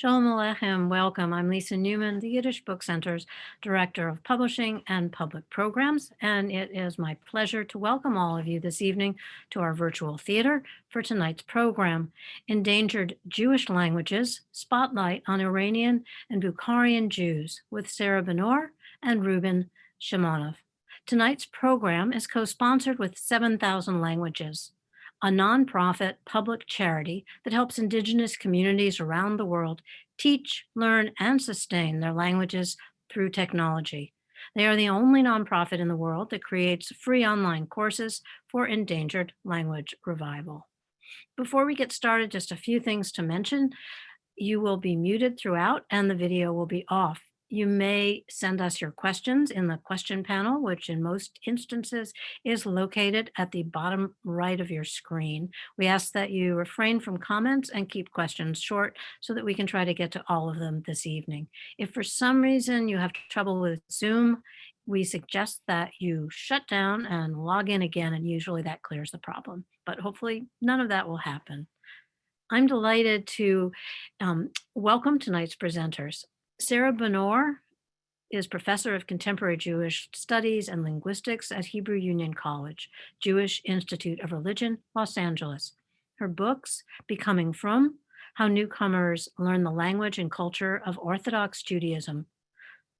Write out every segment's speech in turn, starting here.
Shalom Aleichem, welcome. I'm Lisa Newman, the Yiddish Book Center's Director of Publishing and Public Programs, and it is my pleasure to welcome all of you this evening to our virtual theater for tonight's program, Endangered Jewish Languages, Spotlight on Iranian and Bukharian Jews with Sarah Benor and Ruben Shimonov. Tonight's program is co-sponsored with 7,000 Languages, a nonprofit public charity that helps indigenous communities around the world teach, learn, and sustain their languages through technology. They are the only nonprofit in the world that creates free online courses for endangered language revival. Before we get started, just a few things to mention. You will be muted throughout and the video will be off. You may send us your questions in the question panel, which in most instances is located at the bottom right of your screen. We ask that you refrain from comments and keep questions short so that we can try to get to all of them this evening. If for some reason you have trouble with Zoom, we suggest that you shut down and log in again, and usually that clears the problem. But hopefully none of that will happen. I'm delighted to um, welcome tonight's presenters. Sarah Benor is professor of contemporary Jewish studies and linguistics at Hebrew Union College, Jewish Institute of Religion, Los Angeles. Her books, Becoming Frum, How Newcomers Learn the Language and Culture of Orthodox Judaism,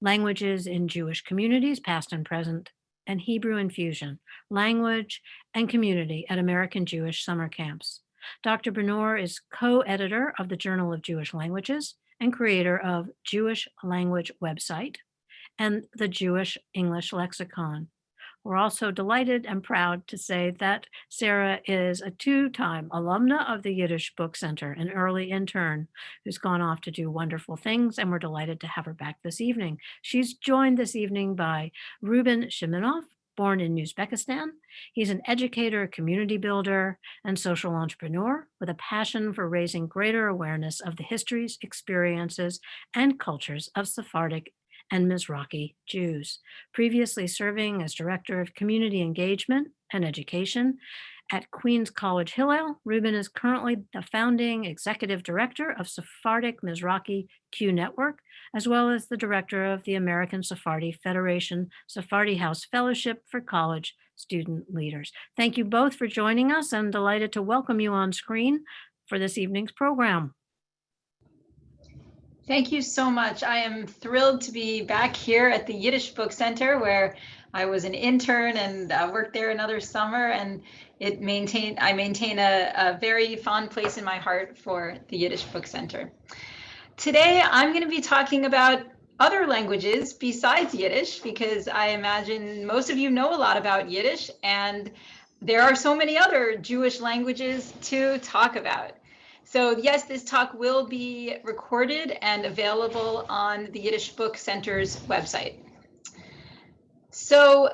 Languages in Jewish Communities, Past and Present, and Hebrew Infusion, Language and Community at American Jewish Summer Camps. Dr. Benor is co-editor of the Journal of Jewish Languages and creator of Jewish Language website and the Jewish English Lexicon. We're also delighted and proud to say that Sarah is a two-time alumna of the Yiddish Book Center, an early intern who's gone off to do wonderful things, and we're delighted to have her back this evening. She's joined this evening by Ruben Shimonov, born in Uzbekistan. He's an educator, community builder, and social entrepreneur with a passion for raising greater awareness of the histories, experiences, and cultures of Sephardic and Mizrahi Jews. Previously serving as Director of Community Engagement and Education at Queens College Hillel, Ruben is currently the founding executive director of Sephardic Mizrahi Q Network, as well as the director of the American Sephardi Federation Sephardi House Fellowship for College Student Leaders. Thank you both for joining us. I'm delighted to welcome you on screen for this evening's program. Thank you so much. I am thrilled to be back here at the Yiddish Book Center where I was an intern and uh, worked there another summer and it maintained I maintain a, a very fond place in my heart for the Yiddish Book Center. Today, I'm going to be talking about other languages besides Yiddish, because I imagine most of you know a lot about Yiddish, and there are so many other Jewish languages to talk about. So yes, this talk will be recorded and available on the Yiddish Book Center's website. So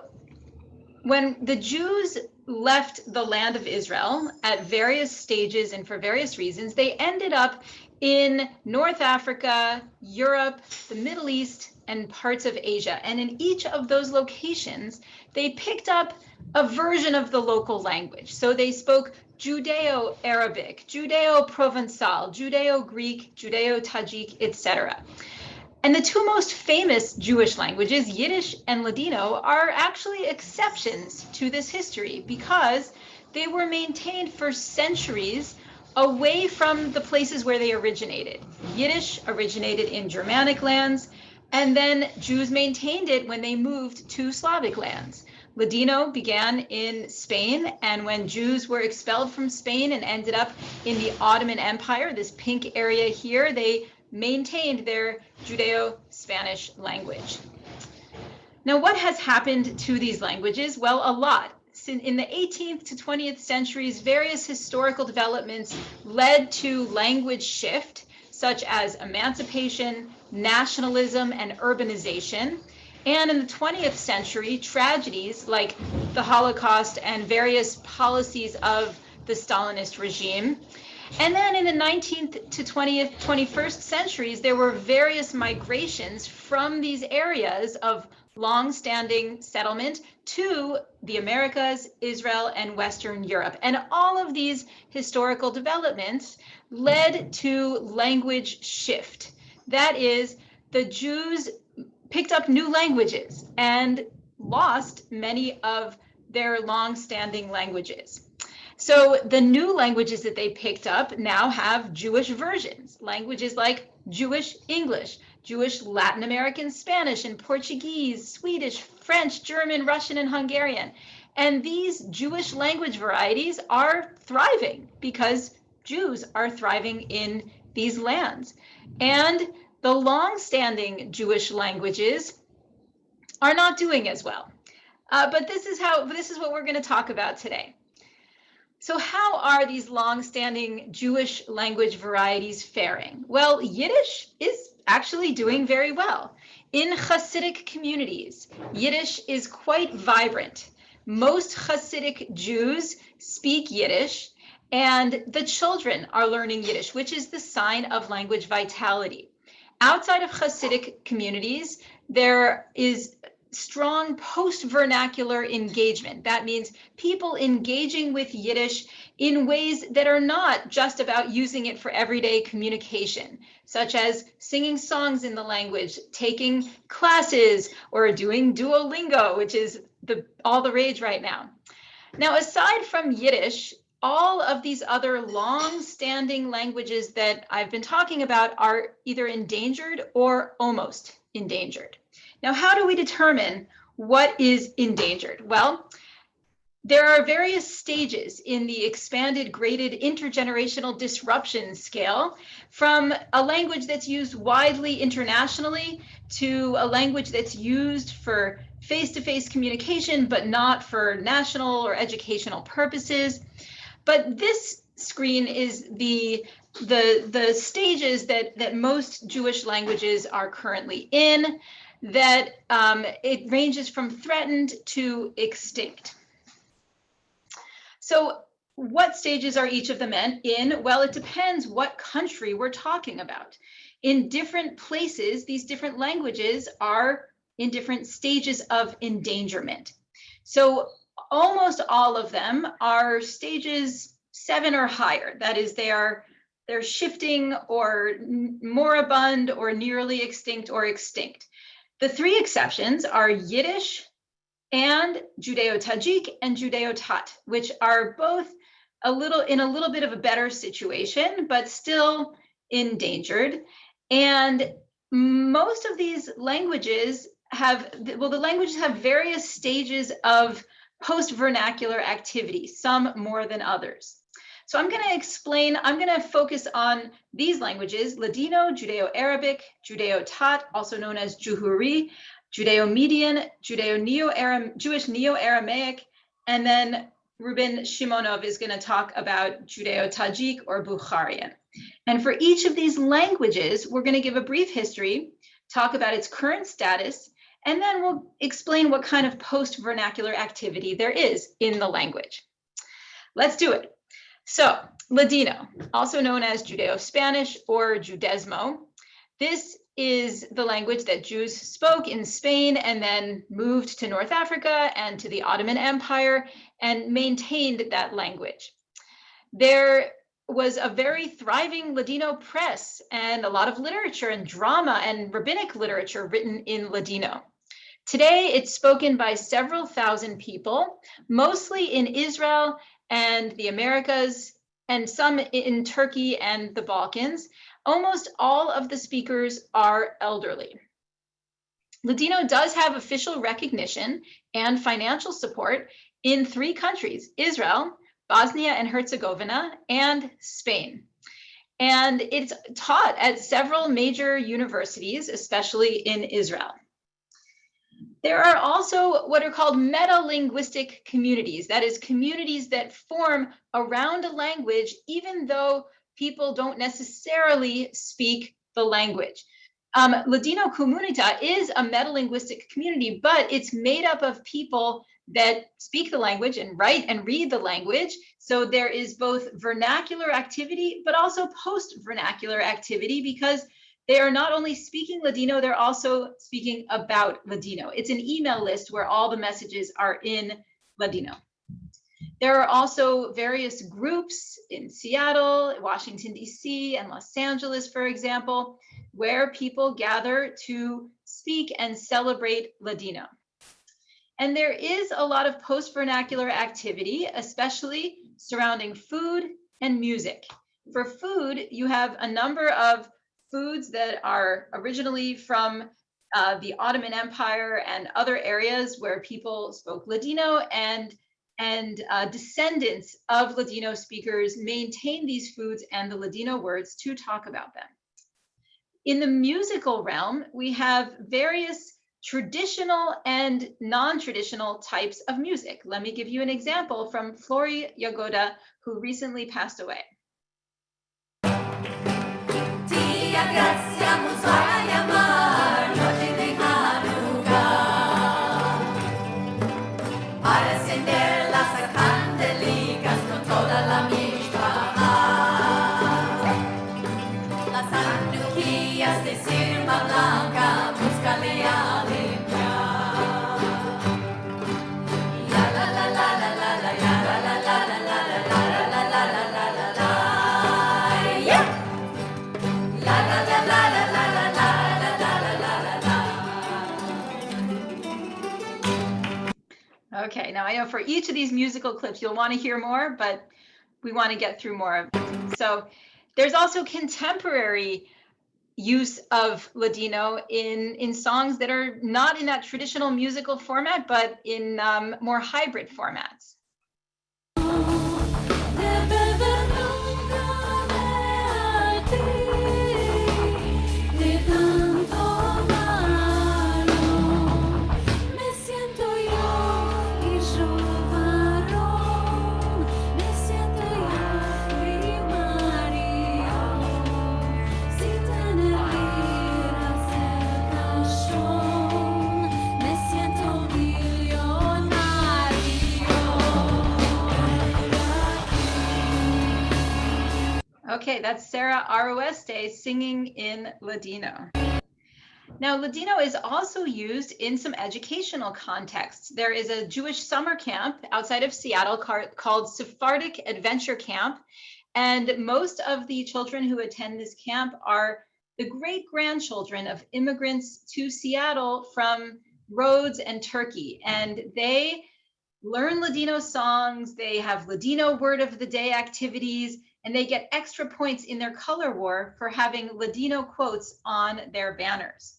when the Jews left the land of Israel at various stages and for various reasons, they ended up in North Africa, Europe, the Middle East, and parts of Asia. And in each of those locations, they picked up a version of the local language. So they spoke Judeo-Arabic, Judeo-Provençal, Judeo-Greek, Judeo-Tajik, etc. And the two most famous Jewish languages, Yiddish and Ladino, are actually exceptions to this history because they were maintained for centuries away from the places where they originated. Yiddish originated in Germanic lands, and then Jews maintained it when they moved to Slavic lands. Ladino began in Spain, and when Jews were expelled from Spain and ended up in the Ottoman Empire, this pink area here, they maintained their Judeo-Spanish language. Now, what has happened to these languages? Well, a lot in the 18th to 20th centuries, various historical developments led to language shift, such as emancipation, nationalism, and urbanization. And in the 20th century, tragedies like the Holocaust and various policies of the Stalinist regime. And then in the 19th to 20th, 21st centuries, there were various migrations from these areas of long-standing settlement to the Americas, Israel, and Western Europe. And all of these historical developments led to language shift. That is, the Jews picked up new languages and lost many of their long-standing languages. So the new languages that they picked up now have Jewish versions, languages like Jewish English, Jewish Latin American Spanish and Portuguese, Swedish, French, German, Russian, and Hungarian. And these Jewish language varieties are thriving because Jews are thriving in these lands. And the long-standing Jewish languages are not doing as well. Uh, but this is how this is what we're going to talk about today. So how are these long-standing Jewish language varieties faring? Well, Yiddish is actually doing very well. In Hasidic communities, Yiddish is quite vibrant. Most Hasidic Jews speak Yiddish, and the children are learning Yiddish, which is the sign of language vitality. Outside of Hasidic communities, there is strong post-vernacular engagement. That means people engaging with Yiddish in ways that are not just about using it for everyday communication, such as singing songs in the language, taking classes, or doing Duolingo, which is the all the rage right now. Now, aside from Yiddish, all of these other long-standing languages that I've been talking about are either endangered or almost endangered. Now, how do we determine what is endangered? Well, there are various stages in the expanded graded intergenerational disruption scale from a language that's used widely internationally to a language that's used for face-to-face -face communication, but not for national or educational purposes. But this screen is the the the stages that that most Jewish languages are currently in that um, it ranges from threatened to extinct. So what stages are each of them in? Well, it depends what country we're talking about. In different places, these different languages are in different stages of endangerment. So almost all of them are stages seven or higher. That is, they are they're shifting or moribund or nearly extinct or extinct. The three exceptions are Yiddish and Judeo-Tajik and Judeo-Tat, which are both a little in a little bit of a better situation, but still endangered. And most of these languages have, well, the languages have various stages of post-vernacular activity, some more than others. So I'm going to explain, I'm going to focus on these languages, Ladino, Judeo-Arabic, Judeo-Tat, also known as Juhuri, Judeo-Median, Judeo-Neo-Aram, Jewish Neo-Aramaic, and then Ruben Shimonov is going to talk about Judeo-Tajik or Bukharian. And for each of these languages, we're going to give a brief history, talk about its current status, and then we'll explain what kind of post-vernacular activity there is in the language. Let's do it. So Ladino, also known as Judeo-Spanish or Judesmo, this is the language that Jews spoke in Spain and then moved to North Africa and to the Ottoman Empire and maintained that language. There was a very thriving Ladino press and a lot of literature and drama and rabbinic literature written in Ladino. Today, it's spoken by several thousand people, mostly in Israel and the Americas, and some in Turkey and the Balkans, almost all of the speakers are elderly. Ladino does have official recognition and financial support in three countries, Israel, Bosnia and Herzegovina, and Spain. And it's taught at several major universities, especially in Israel. There are also what are called meta-linguistic communities. That is communities that form around a language, even though people don't necessarily speak the language. Um, Ladinokomunita is a meta-linguistic community, but it's made up of people that speak the language and write and read the language. So there is both vernacular activity, but also post-vernacular activity because they are not only speaking Ladino, they're also speaking about Ladino. It's an email list where all the messages are in Ladino. There are also various groups in Seattle, Washington, D.C., and Los Angeles, for example, where people gather to speak and celebrate Ladino. And there is a lot of post vernacular activity, especially surrounding food and music. For food, you have a number of foods that are originally from uh, the Ottoman Empire and other areas where people spoke Ladino and and uh, descendants of Ladino speakers maintain these foods and the Ladino words to talk about them. In the musical realm, we have various traditional and non-traditional types of music. Let me give you an example from Flory Jagoda, who recently passed away. Okay, now I know for each of these musical clips, you'll want to hear more, but we want to get through more of. So there's also contemporary use of Ladino in, in songs that are not in that traditional musical format, but in um, more hybrid formats. Okay, that's Sarah Aroeste singing in Ladino. Now, Ladino is also used in some educational contexts. There is a Jewish summer camp outside of Seattle called Sephardic Adventure Camp. And most of the children who attend this camp are the great grandchildren of immigrants to Seattle from Rhodes and Turkey. And they learn Ladino songs, they have Ladino word of the day activities, and they get extra points in their color war for having Ladino quotes on their banners.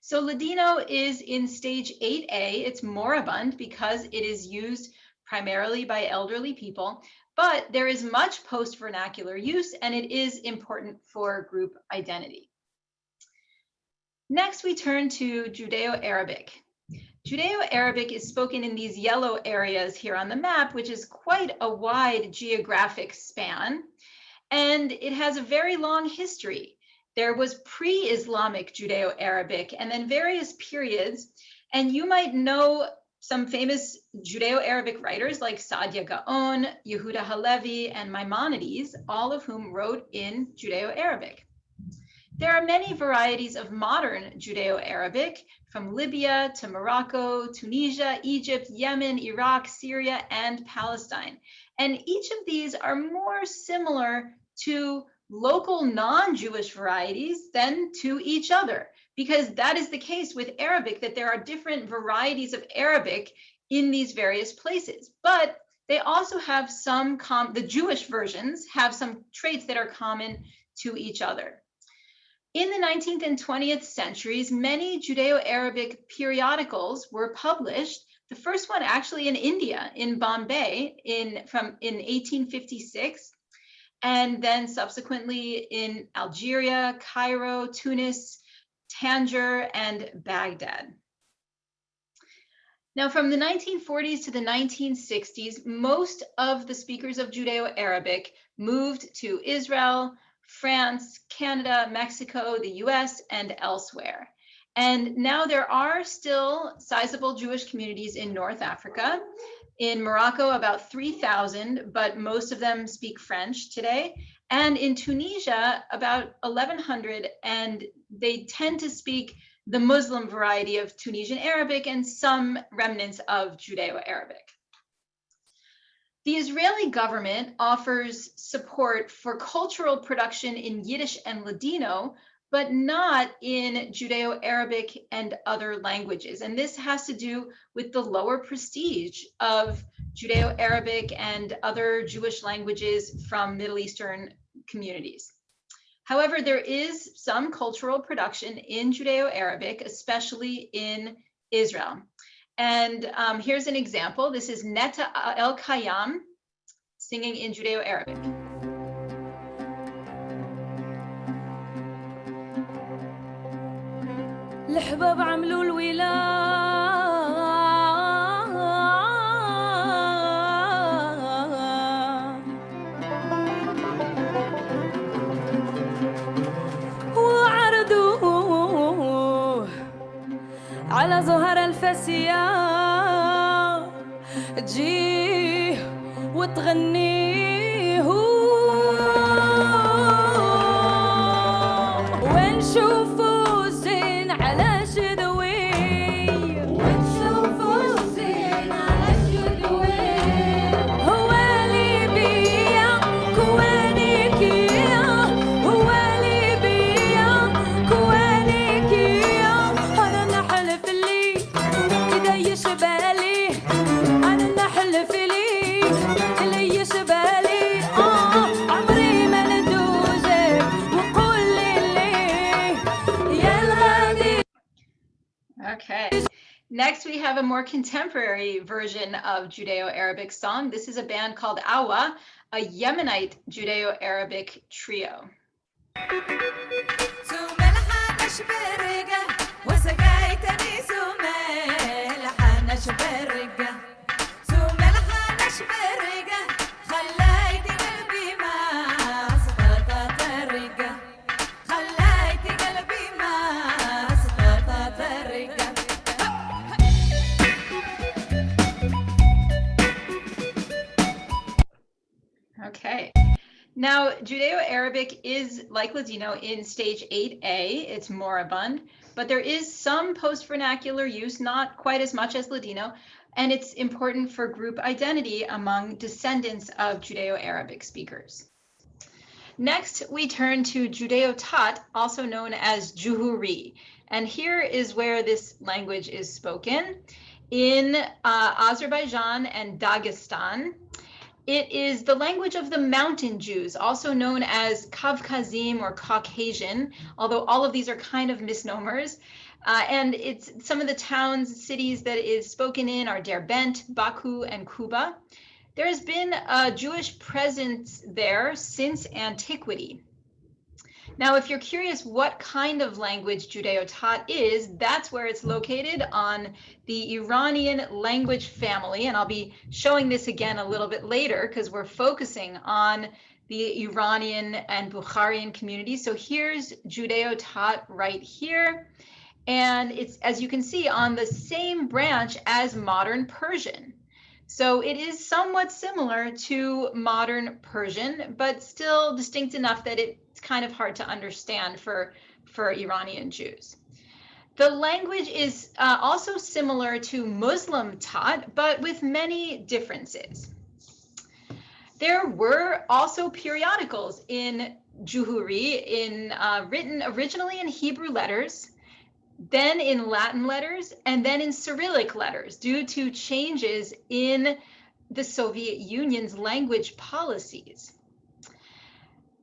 So Ladino is in stage 8A. It's moribund because it is used primarily by elderly people, but there is much post-vernacular use and it is important for group identity. Next, we turn to Judeo-Arabic. Judeo-Arabic is spoken in these yellow areas here on the map, which is quite a wide geographic span. And it has a very long history. There was pre-Islamic Judeo-Arabic and then various periods. And you might know some famous Judeo-Arabic writers like Saadia Gaon, Yehuda Halevi, and Maimonides, all of whom wrote in Judeo-Arabic. There are many varieties of modern Judeo-Arabic, from Libya to Morocco, Tunisia, Egypt, Yemen, Iraq, Syria, and Palestine. And each of these are more similar to local non-Jewish varieties than to each other, because that is the case with Arabic, that there are different varieties of Arabic in these various places. But they also have some, the Jewish versions have some traits that are common to each other. In the 19th and 20th centuries, many Judeo-Arabic periodicals were published. The first one actually in India, in Bombay, in from in 1856, and then subsequently in Algeria, Cairo, Tunis, Tangier, and Baghdad. Now, from the 1940s to the 1960s, most of the speakers of Judeo-Arabic moved to Israel, France, Canada, Mexico, the US, and elsewhere. And now there are still sizable Jewish communities in North Africa. In Morocco, about 3,000, but most of them speak French today. And in Tunisia, about 1,100, and they tend to speak the Muslim variety of Tunisian Arabic and some remnants of Judeo-Arabic. The Israeli government offers support for cultural production in Yiddish and Ladino, but not in Judeo-Arabic and other languages. And this has to do with the lower prestige of Judeo-Arabic and other Jewish languages from Middle Eastern communities. However, there is some cultural production in Judeo-Arabic, especially in Israel. And um, here's an example. This is Netta El Kayam singing in Judeo-Arabic. الحباب عملوا الولاء وعرضوه على زهر سيا تجيه وتغنيه ونشوفه Next, we have a more contemporary version of Judeo-Arabic song. This is a band called A-WA, a Yemenite Judeo-Arabic trio. Judeo-Arabic is like Ladino in stage 8A. It's moribund, but there is some post-vernacular use, not quite as much as Ladino, and it's important for group identity among descendants of Judeo-Arabic speakers. Next, we turn to Judeo-Tat, also known as Juhuri. And here is where this language is spoken in uh, Azerbaijan and Dagestan. It is the language of the mountain Jews, also known as Kavkazim or Caucasian, although all of these are kind of misnomers. Uh, and it's some of the towns, cities that is spoken in are Derbent, Baku, and Kuba. There has been a Jewish presence there since antiquity. Now, if you're curious what kind of language Judeo-Tat is, that's where it's located on the Iranian language family. And I'll be showing this again a little bit later because we're focusing on the Iranian and Bukharian community. So here's Judeo-Tat right here. And it's, as you can see, on the same branch as modern Persian. So it is somewhat similar to modern Persian, but still distinct enough that it's kind of hard to understand for, for Iranian Jews. The language is uh, also similar to Muslim Tat, but with many differences. There were also periodicals in Juhuri, in uh, written originally in Hebrew letters, then in Latin letters, and then in Cyrillic letters due to changes in the Soviet Union's language policies.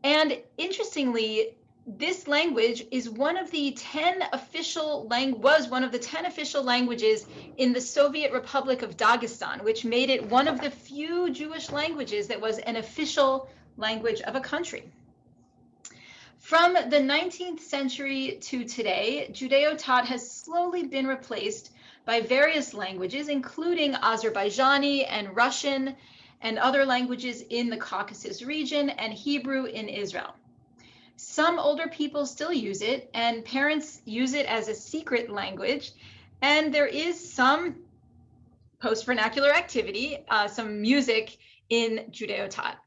And interestingly, this language is one of the 10 official lang was one of the 10 official languages in the Soviet Republic of Dagestan, which made it one of the few Jewish languages that was an official language of a country. From the 19th century to today, Judeo-Tat has slowly been replaced by various languages, including Azerbaijani and Russian and other languages in the Caucasus region and Hebrew in Israel. Some older people still use it and parents use it as a secret language. And there is some post vernacular activity, uh, some music in Judeo-Tat.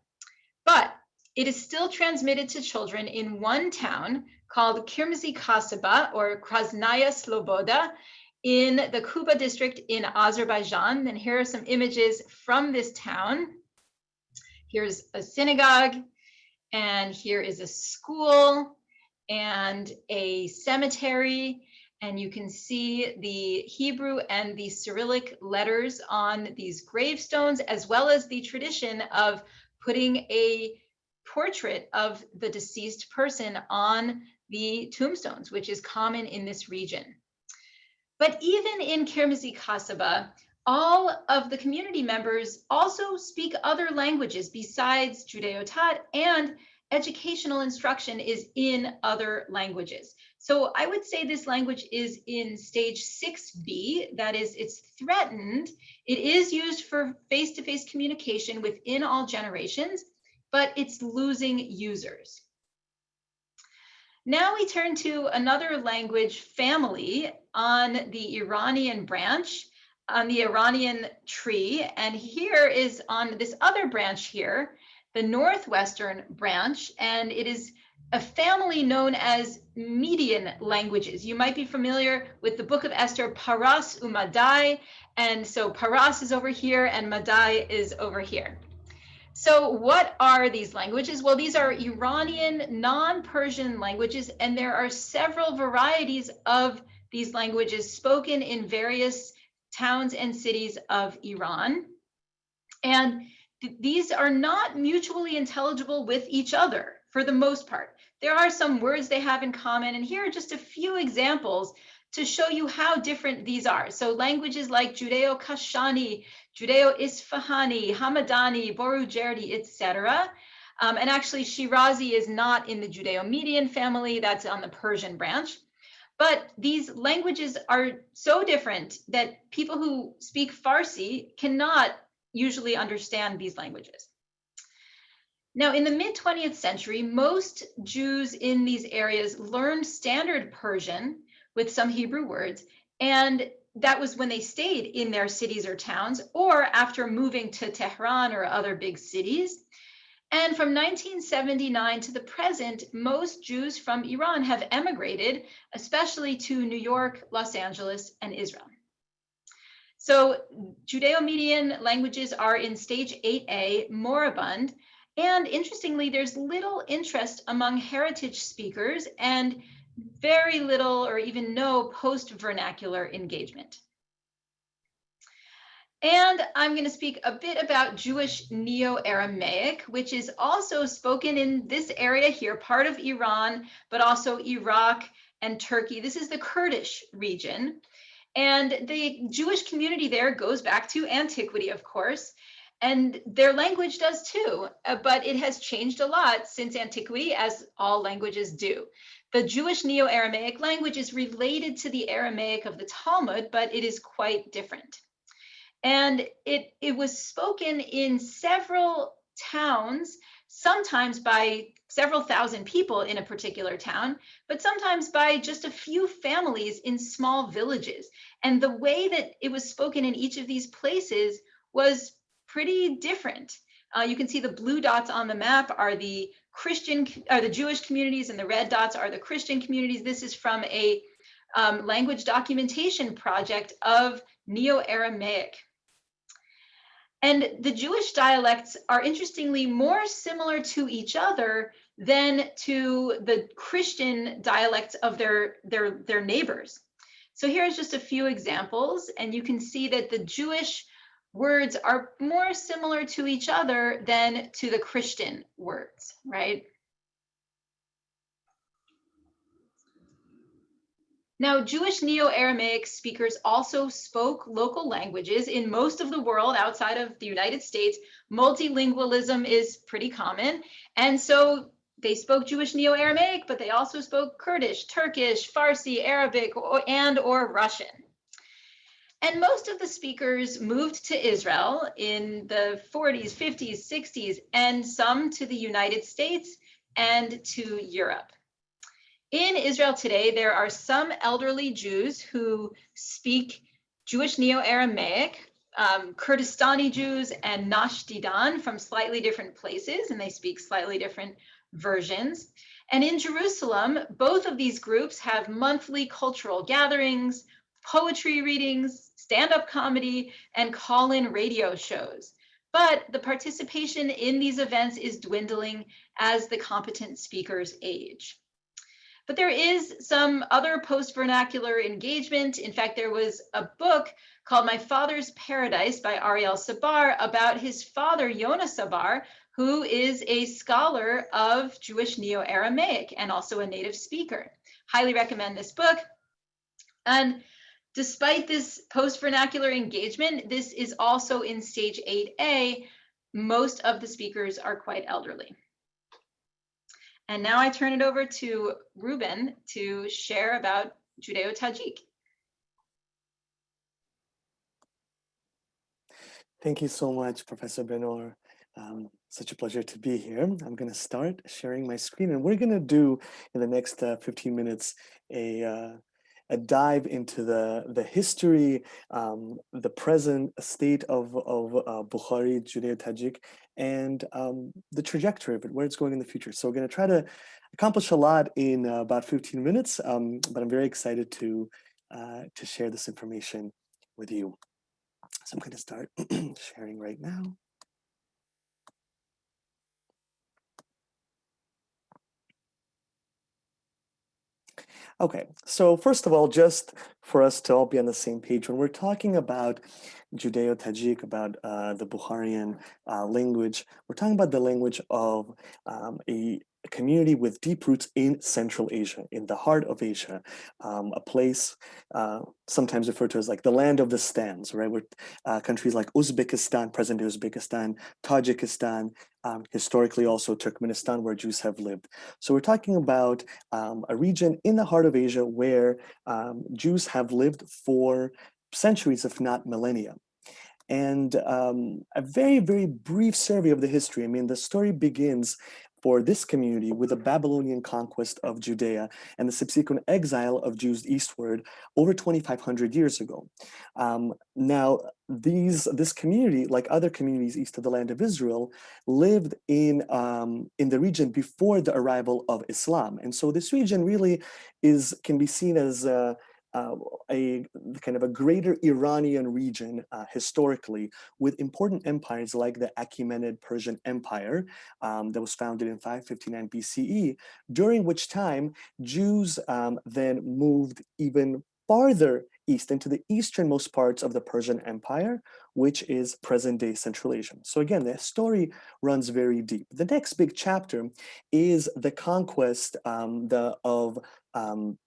But it is still transmitted to children in one town called Kirmizi Kasaba or Krasnaya Sloboda in the Kuba district in Azerbaijan. And here are some images from this town. Here's a synagogue, and here is a school and a cemetery. And you can see the Hebrew and the Cyrillic letters on these gravestones, as well as the tradition of putting a portrait of the deceased person on the tombstones, which is common in this region. But even in Kirmizi Kasaba, all of the community members also speak other languages besides Judeo-Tat and educational instruction is in other languages. So I would say this language is in stage 6B, that is, it's threatened. It is used for face-to-face -face communication within all generations, but it's losing users. Now we turn to another language family on the Iranian branch, on the Iranian tree. And here is on this other branch here, the Northwestern branch, and it is a family known as Median languages. You might be familiar with the book of Esther, Paras Umadai. And so Paras is over here and Madai is over here. So what are these languages? Well, these are Iranian non-Persian languages, and there are several varieties of these languages spoken in various towns and cities of Iran. And th these are not mutually intelligible with each other for the most part. There are some words they have in common, and here are just a few examples to show you how different these are. So languages like Judeo-Kashani, Judeo-Isfahani, Hamadani, Borujerdi, etc. Um, and actually Shirazi is not in the Judeo-Median family, that's on the Persian branch. But these languages are so different that people who speak Farsi cannot usually understand these languages. Now, in the mid 20th century, most Jews in these areas learned standard Persian with some Hebrew words. And that was when they stayed in their cities or towns, or after moving to Tehran or other big cities. And from 1979 to the present, most Jews from Iran have emigrated, especially to New York, Los Angeles, and Israel. So Judeo-Median languages are in stage 8A, moribund. And interestingly, there's little interest among heritage speakers and very little or even no post-vernacular engagement. And I'm going to speak a bit about Jewish Neo-Aramaic, which is also spoken in this area here, part of Iran, but also Iraq and Turkey. This is the Kurdish region. And the Jewish community there goes back to antiquity, of course, and their language does too, uh, but it has changed a lot since antiquity, as all languages do. The Jewish Neo-Aramaic language is related to the Aramaic of the Talmud, but it is quite different. And it, it was spoken in several towns, sometimes by several thousand people in a particular town, but sometimes by just a few families in small villages. And the way that it was spoken in each of these places was pretty different. Uh, you can see the blue dots on the map are the Christian, are the Jewish communities and the red dots are the Christian communities. This is from a um, language documentation project of Neo-Aramaic. And the Jewish dialects are interestingly more similar to each other than to the Christian dialects of their, their, their neighbors. So here's just a few examples, and you can see that the Jewish words are more similar to each other than to the Christian words, right? Now, Jewish Neo-Aramaic speakers also spoke local languages in most of the world outside of the United States. Multilingualism is pretty common. And so they spoke Jewish Neo-Aramaic, but they also spoke Kurdish, Turkish, Farsi, Arabic, and or Russian. And most of the speakers moved to Israel in the 40s, 50s, 60s, and some to the United States and to Europe. In Israel today, there are some elderly Jews who speak Jewish Neo-Aramaic, um, Kurdistani Jews and Nash Didan from slightly different places, and they speak slightly different versions. And in Jerusalem, both of these groups have monthly cultural gatherings, poetry readings, stand-up comedy, and call-in radio shows. But the participation in these events is dwindling as the competent speakers age. But there is some other post-vernacular engagement. In fact, there was a book called My Father's Paradise by Ariel Sabar about his father, Yona Sabar, who is a scholar of Jewish Neo-Aramaic and also a native speaker. Highly recommend this book. And despite this post-vernacular engagement, this is also in stage 8A. Most of the speakers are quite elderly. And now I turn it over to Ruben to share about Judeo-Tajik. Thank you so much, Professor Benor. Um, such a pleasure to be here. I'm going to start sharing my screen and we're going to do in the next uh, 15 minutes a, uh, a dive into the, the history, um, the present state of, of uh, Bukhari, Judeo-Tajik, and um, the trajectory of it, where it's going in the future. So we're going to try to accomplish a lot in uh, about 15 minutes, um, but I'm very excited to, uh, to share this information with you. So I'm going to start sharing right now. Okay, so first of all, just for us to all be on the same page, when we're talking about Judeo-Tajik, about uh, the Bukharian uh, language, we're talking about the language of um, a, a, community with deep roots in Central Asia, in the heart of Asia, um, a place uh, sometimes referred to as like the land of the stands, right? Where uh, countries like Uzbekistan, present-day Uzbekistan, Tajikistan, um, historically also Turkmenistan, where Jews have lived. So we're talking about um, a region in the heart of Asia where um, Jews have lived for centuries, if not millennia. And um, a very, very brief survey of the history. I mean, the story begins for this community with the Babylonian conquest of Judea and the subsequent exile of Jews eastward over 2,500 years ago. Um, now, these this community, like other communities east of the land of Israel, lived in um, in the region before the arrival of Islam, and so this region really is can be seen as uh, uh, a kind of a greater Iranian region uh, historically with important empires like the Achaemenid Persian Empire um, that was founded in 559 BCE, during which time Jews um, then moved even farther east into the easternmost parts of the Persian Empire, which is present-day Central Asia. So again, the story runs very deep. The next big chapter is the conquest um, the, of um,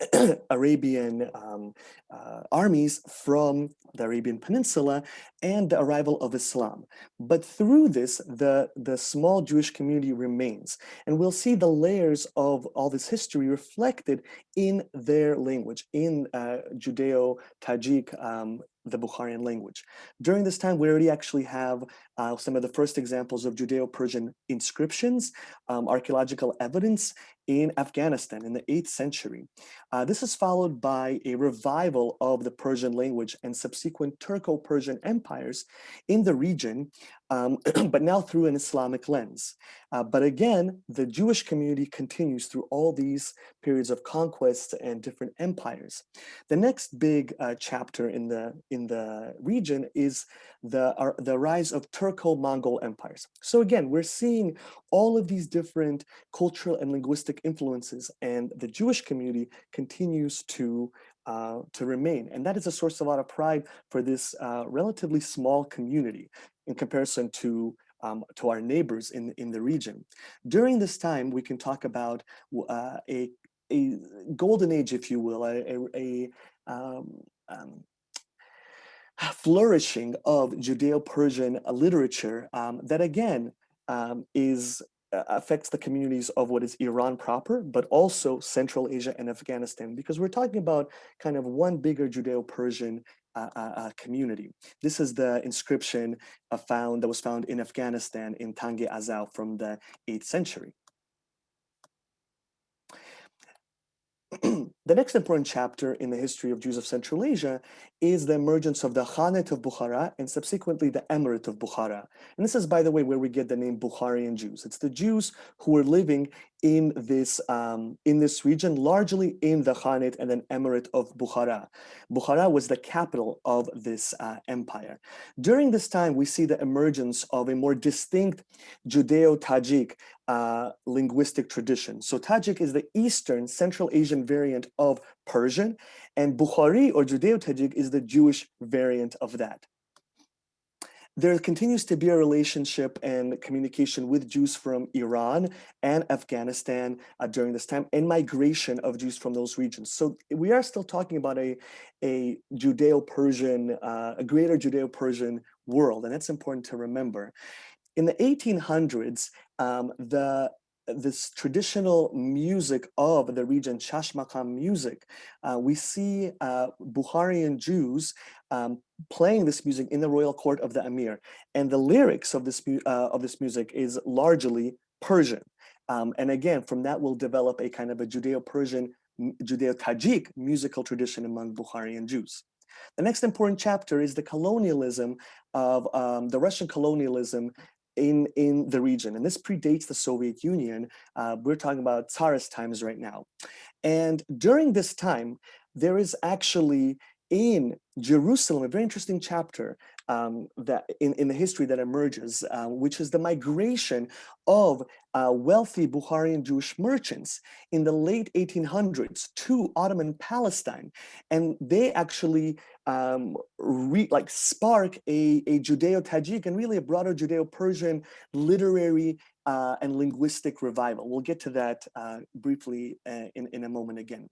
Arabian um, uh, armies from the Arabian Peninsula and the arrival of Islam. But through this, the, the small Jewish community remains. And we'll see the layers of all this history reflected in their language, in uh, Judeo-Tajik um, the Bukharian language. During this time, we already actually have uh, some of the first examples of Judeo-Persian inscriptions, um, archaeological evidence in Afghanistan in the 8th century. Uh, this is followed by a revival of the Persian language and subsequent Turco-Persian empires in the region, um, but now through an Islamic lens. Uh, but again, the Jewish community continues through all these periods of conquests and different empires. The next big uh, chapter in the in the region is the, uh, the rise of Turco-Mongol empires. So again, we're seeing all of these different cultural and linguistic influences and the Jewish community continues to uh, to remain. And that is a source of a lot of pride for this uh, relatively small community in comparison to um, to our neighbors in, in the region. During this time, we can talk about uh, a, a golden age, if you will, a, a, a um, um, flourishing of Judeo-Persian literature um, that again um, is uh, affects the communities of what is Iran proper, but also Central Asia and Afghanistan, because we're talking about kind of one bigger Judeo-Persian uh, uh, uh community. This is the inscription uh, found that was found in Afghanistan in Tang-e Azao from the 8th century. The next important chapter in the history of Jews of Central Asia is the emergence of the Khanate of Bukhara and subsequently the Emirate of Bukhara. And this is, by the way, where we get the name Bukharian Jews. It's the Jews who were living in this, um, in this region, largely in the Khanate and then Emirate of Bukhara. Bukhara was the capital of this uh, empire. During this time, we see the emergence of a more distinct Judeo-Tajik uh, linguistic tradition. So Tajik is the Eastern Central Asian variant of Persian, and Bukhari or Judeo-Tajik is the Jewish variant of that. There continues to be a relationship and communication with Jews from Iran and Afghanistan uh, during this time and migration of Jews from those regions. So we are still talking about a, a Judeo-Persian, uh, a greater Judeo-Persian world, and that's important to remember. In the 1800s, um, the this traditional music of the region, Shashmakam music, uh, we see uh, Bukharian Jews um, playing this music in the royal court of the Emir. And the lyrics of this, uh, of this music is largely Persian. Um, and again, from that will develop a kind of a Judeo-Persian, Judeo-Tajik musical tradition among Bukharian Jews. The next important chapter is the colonialism of um, the Russian colonialism in, in the region. And this predates the Soviet Union. Uh, we're talking about Tsarist times right now. And during this time, there is actually in Jerusalem, a very interesting chapter um, that in, in the history that emerges, uh, which is the migration of uh, wealthy Bukharian Jewish merchants in the late 1800s to Ottoman Palestine. And they actually um, like spark a, a Judeo-Tajik and really a broader Judeo-Persian literary uh, and linguistic revival. We'll get to that uh, briefly uh, in, in a moment again.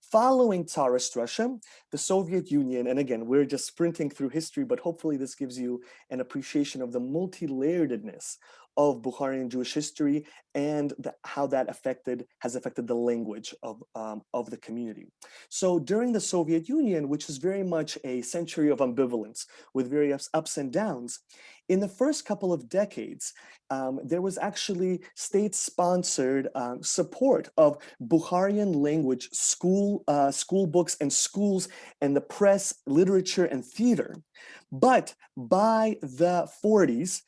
Following Tsarist Russia, the Soviet Union, and again, we're just sprinting through history, but hopefully this gives you an appreciation of the multi-layeredness of Bukharian Jewish history and the, how that affected has affected the language of, um, of the community. So during the Soviet Union, which is very much a century of ambivalence with various ups and downs, in the first couple of decades, um, there was actually state-sponsored um, support of Bukharian language school, uh, school books and schools and the press, literature, and theater. But by the 40s,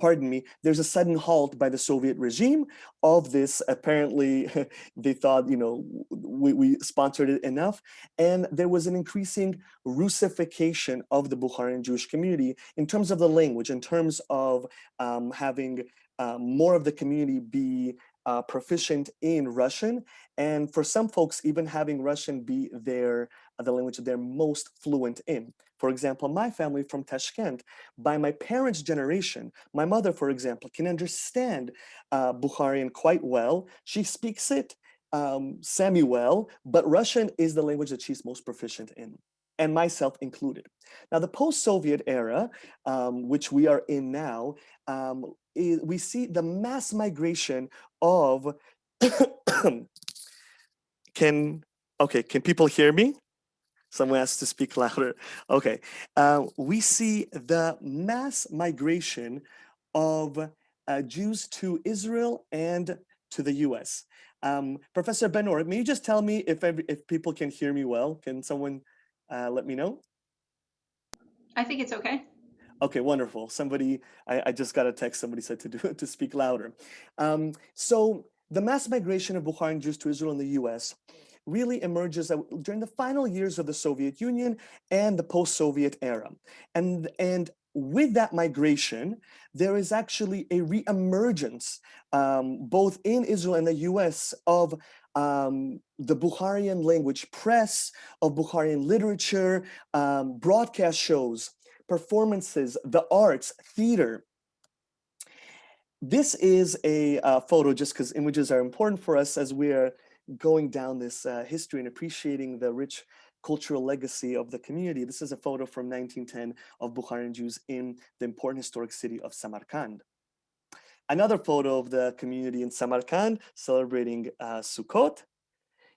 pardon me, there's a sudden halt by the Soviet regime of this. Apparently, they thought, you know, we, we, sponsored it enough. And there was an increasing Russification of the Bukharian Jewish community in terms of the language, in terms of um, having uh, more of the community be uh, proficient in Russian. And for some folks, even having Russian be their the language they're most fluent in. For example, my family from Tashkent, by my parents' generation, my mother, for example, can understand uh, Bukharian quite well. She speaks it um, semi-well, but Russian is the language that she's most proficient in and myself included. Now, the post-Soviet era, um, which we are in now, um, is, we see the mass migration of, can, okay, can people hear me? Someone has to speak louder. Okay, uh, we see the mass migration of uh, Jews to Israel and to the US. Um, Professor Benor, may you just tell me if, every, if people can hear me well? Can someone uh, let me know? I think it's okay. Okay, wonderful. Somebody, I, I, just got a text, somebody said to do to speak louder. Um, so the mass migration of Bukharian Jews to Israel and the US really emerges during the final years of the Soviet Union and the post-Soviet era. And, and with that migration, there is actually a reemergence, um, both in Israel and the US, of um, the Bukharian language press, of Bukharian literature, um, broadcast shows, performances, the arts, theater. This is a uh, photo just because images are important for us as we're going down this uh, history and appreciating the rich cultural legacy of the community. This is a photo from 1910 of Bukharian Jews in the important historic city of Samarkand. Another photo of the community in Samarkand celebrating uh, Sukkot.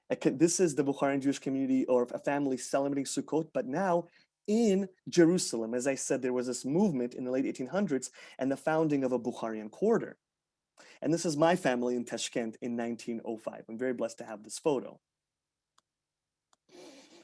This is the Bukharian Jewish community or a family celebrating Sukkot, but now in Jerusalem. As I said, there was this movement in the late 1800s and the founding of a Bukharian quarter. And this is my family in Tashkent in 1905. I'm very blessed to have this photo.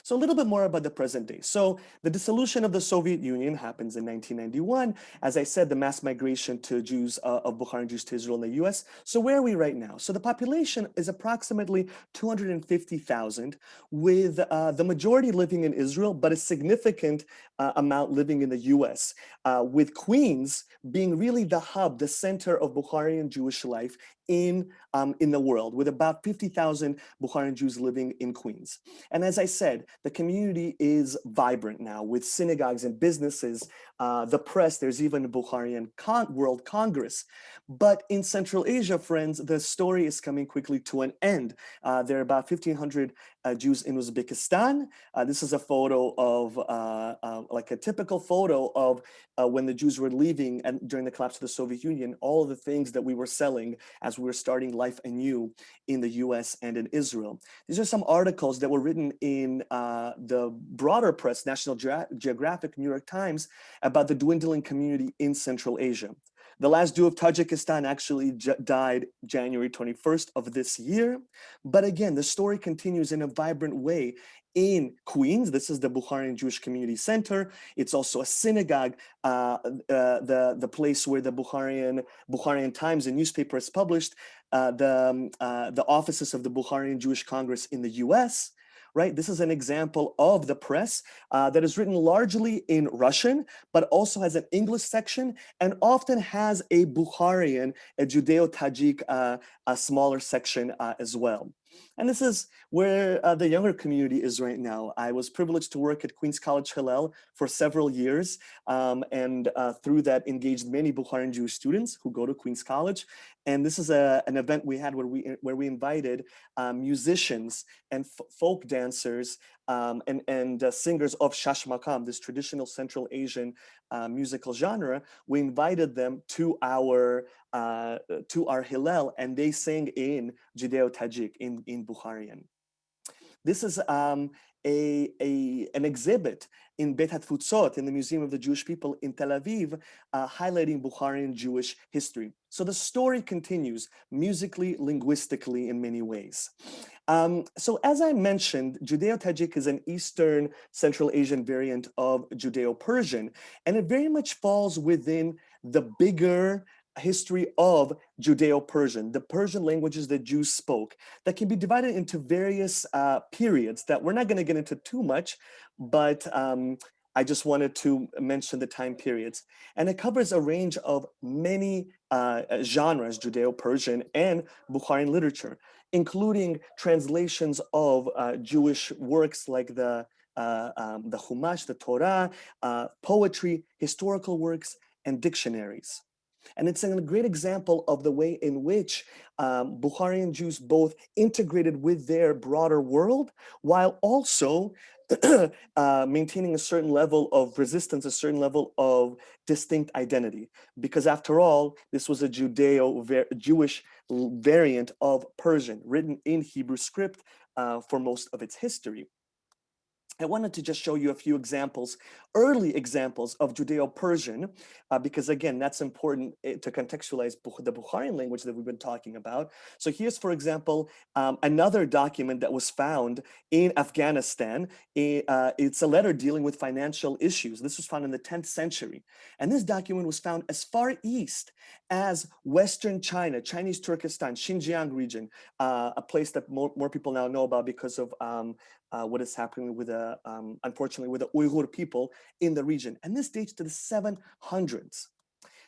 So a little bit more about the present day. So the dissolution of the Soviet Union happens in 1991. As I said, the mass migration to Jews uh, of Bukharian Jews to Israel in the US. So where are we right now? So the population is approximately 250,000 with uh, the majority living in Israel, but a significant uh, amount living in the US, uh, with Queens being really the hub, the center of Bukharian Jewish life in, um, in the world, with about 50,000 Bukharian Jews living in Queens. And as I said, the community is vibrant now with synagogues and businesses, uh, the press, there's even a Bukharian Con World Congress. But in Central Asia, friends, the story is coming quickly to an end. Uh, there are about 1,500 uh, Jews in Uzbekistan. Uh, this is a photo of, uh, uh, like a typical photo of when the Jews were leaving and during the collapse of the Soviet Union, all of the things that we were selling as we were starting life anew in the US and in Israel. These are some articles that were written in the broader press, National Ge Geographic, New York Times, about the dwindling community in Central Asia. The last Jew of Tajikistan actually died January 21st of this year. But again, the story continues in a vibrant way in Queens. This is the Bukharian Jewish Community Center. It's also a synagogue, uh, uh, the, the place where the Bukharian, Bukharian Times, a newspaper, is published, uh, the, um, uh, the offices of the Bukharian Jewish Congress in the US right? This is an example of the press uh, that is written largely in Russian, but also has an English section and often has a Bukharian, a Judeo-Tajik, uh, a smaller section uh, as well. And this is where uh, the younger community is right now. I was privileged to work at Queens College Hillel for several years, um, and uh, through that engaged many Bukharian Jewish students who go to Queens College. And this is a, an event we had where we, where we invited um, musicians and folk dancers um, and, and uh, singers of Shashmakam, this traditional Central Asian uh, musical genre, we invited them to our uh, to our Hillel and they sang in Judeo-Tajik, in, in Bukharian. This is um, a, a, an exhibit in Beit HaTfutzot, in the Museum of the Jewish People in Tel Aviv, uh, highlighting Bukharian Jewish history. So the story continues musically, linguistically in many ways. Um, so as I mentioned, Judeo-Tajik is an Eastern Central Asian variant of Judeo-Persian, and it very much falls within the bigger history of Judeo-Persian, the Persian languages that Jews spoke, that can be divided into various uh, periods that we're not going to get into too much, but um, I just wanted to mention the time periods. And it covers a range of many uh, genres, Judeo-Persian and Bukharian literature, including translations of uh, Jewish works like the uh, um, the Chumash, the Torah, uh, poetry, historical works, and dictionaries. And it's a great example of the way in which um, Bukharian Jews both integrated with their broader world while also uh, maintaining a certain level of resistance, a certain level of distinct identity. Because after all, this was a Judeo-Jewish variant of Persian written in Hebrew script uh, for most of its history. I wanted to just show you a few examples, early examples of Judeo-Persian, uh, because again, that's important eh, to contextualize the Bukharian language that we've been talking about. So here's, for example, um, another document that was found in Afghanistan. Uh, it's a letter dealing with financial issues. This was found in the 10th century. And this document was found as far east as Western China, Chinese Turkestan, Xinjiang region, uh, a place that more, more people now know about because of um, uh, what is happening with the, um, unfortunately, with the Uyghur people in the region. And this dates to the 700s.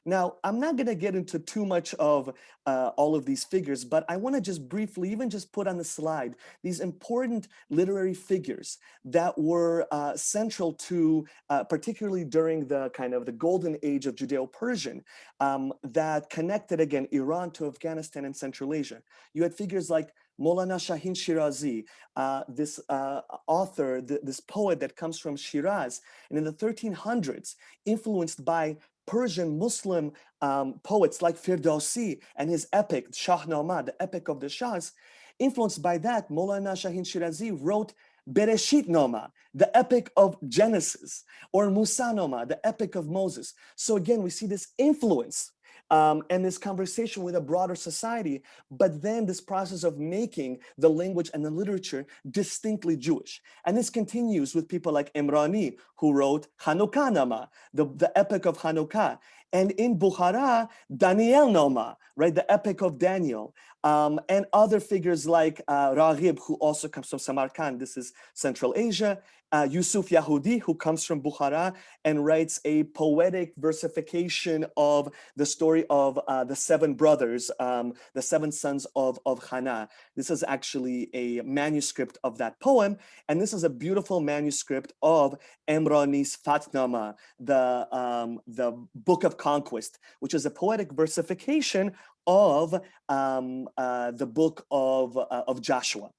Now, I'm not going to get into too much of uh, all of these figures, but I want to just briefly even just put on the slide these important literary figures that were uh, central to, uh, particularly during the kind of the golden age of Judeo-Persian, um, that connected again Iran to Afghanistan and Central Asia. You had figures like Molana Shahin Shirazi, uh, this uh, author, th this poet that comes from Shiraz, and in the 1300s, influenced by Persian Muslim um, poets like Firdausi and his epic, Shahnameh, the epic of the Shahs, influenced by that, Molana Shahin Shirazi wrote Bereshit Noma, the epic of Genesis, or Musa Noma, the epic of Moses. So again, we see this influence um, and this conversation with a broader society, but then this process of making the language and the literature distinctly Jewish. And this continues with people like Imrani, who wrote Hanukkah Nama, the, the epic of Hanukkah. And in Bukhara, Daniel Noma, right, the epic of Daniel, um, and other figures like uh, Raghib, who also comes from Samarkand, this is Central Asia, uh, Yusuf Yahudi, who comes from Bukhara and writes a poetic versification of the story of uh, the seven brothers, um, the seven sons of, of Hana. This is actually a manuscript of that poem, and this is a beautiful manuscript of Emrani's Fatnama, the, um, the Book of Conquest, which is a poetic versification of um, uh, the book of, uh, of Joshua.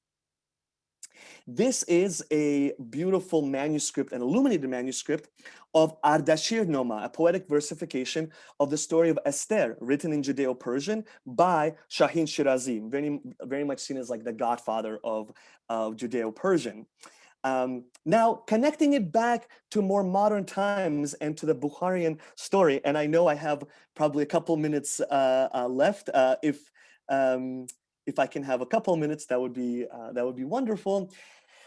This is a beautiful manuscript, an illuminated manuscript of Ardashir Noma, a poetic versification of the story of Esther, written in Judeo-Persian by Shahin Shirazi, very, very much seen as like the godfather of, of Judeo-Persian. Um, now, connecting it back to more modern times and to the Bukharian story, and I know I have probably a couple minutes uh, uh, left. Uh, if um, if I can have a couple minutes, that would be uh, that would be wonderful.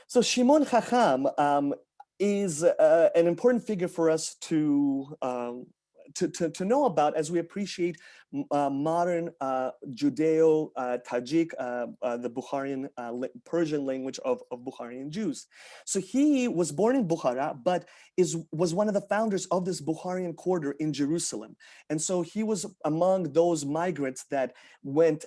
So Shimon Chacham um, is uh, an important figure for us to, um, to, to, to, know about as we appreciate uh, modern uh, Judeo-Tajik, uh, uh, the Bukharian uh, Persian language of, of Bukharian Jews. So he was born in Bukhara, but is was one of the founders of this Bukharian quarter in Jerusalem. And so he was among those migrants that went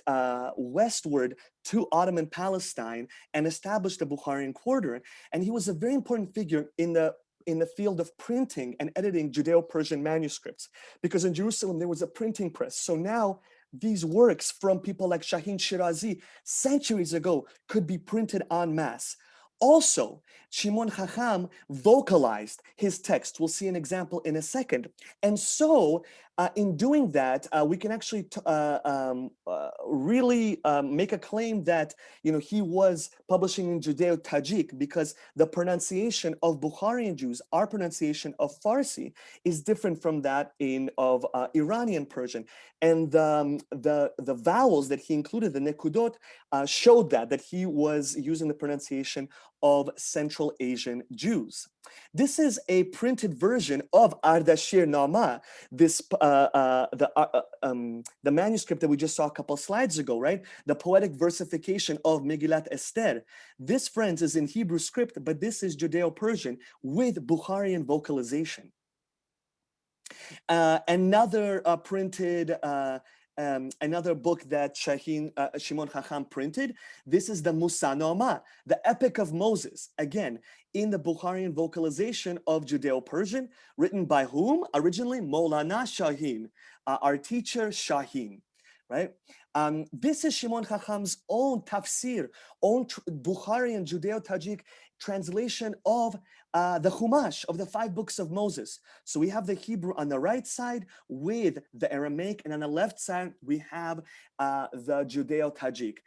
westward to Ottoman Palestine and established the Bukharian quarter. And he was a very important figure in the in the field of printing and editing Judeo-Persian manuscripts, because in Jerusalem there was a printing press. So now these works from people like Shahin Shirazi centuries ago could be printed en masse. Also, Shimon Chacham vocalized his text. We'll see an example in a second. And so uh, in doing that, uh, we can actually uh, um, uh, really um, make a claim that you know he was publishing in Judeo-Tajik because the pronunciation of Bukharian Jews, our pronunciation of Farsi, is different from that in of uh, Iranian Persian, and um, the the vowels that he included, the nekudot, uh, showed that that he was using the pronunciation of Central Asian Jews. This is a printed version of Ardashir Nama, this uh, uh, the uh, uh, um, the manuscript that we just saw a couple slides ago, right? The poetic versification of Megillat Esther. This, friends, is in Hebrew script, but this is Judeo-Persian with Bukharian vocalization. Uh, another uh, printed um, another book that Shahin, uh, Shimon Chacham printed. This is the Musa Musanoma, the Epic of Moses. Again, in the Bukharian vocalization of Judeo-Persian, written by whom? Originally, Molana Shahin, uh, our teacher Shahin, right? Um, this is Shimon Chacham's own tafsir, own Bukharian Judeo-Tajik translation of uh, the Chumash of the five books of Moses. So we have the Hebrew on the right side with the Aramaic, and on the left side, we have uh, the Judeo-Tajik.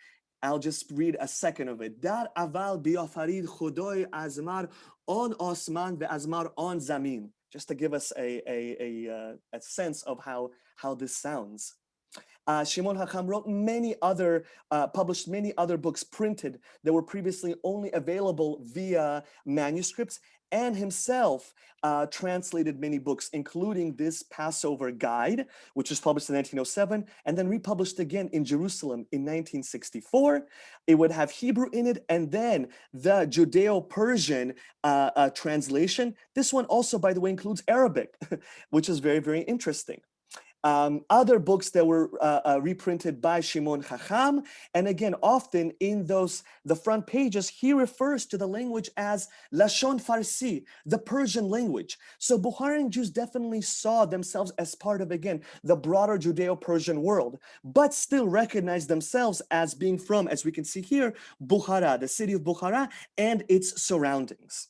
I'll just read a second of it. Dar aval biafarid chodoy azmar on osman ve azmar on zamin. Just to give us a, a, a, uh, a sense of how, how this sounds. Uh, Shimon Hakam wrote many other, uh, published many other books printed that were previously only available via manuscripts and himself uh, translated many books, including this Passover Guide, which was published in 1907 and then republished again in Jerusalem in 1964. It would have Hebrew in it and then the Judeo-Persian uh, uh, translation. This one also, by the way, includes Arabic, which is very, very interesting um, other books that were uh, uh, reprinted by Shimon Chacham. And again, often in those, the front pages, he refers to the language as Lashon Farsi, the Persian language. So Bukharian Jews definitely saw themselves as part of, again, the broader Judeo-Persian world, but still recognized themselves as being from, as we can see here, Bukhara, the city of Bukhara and its surroundings.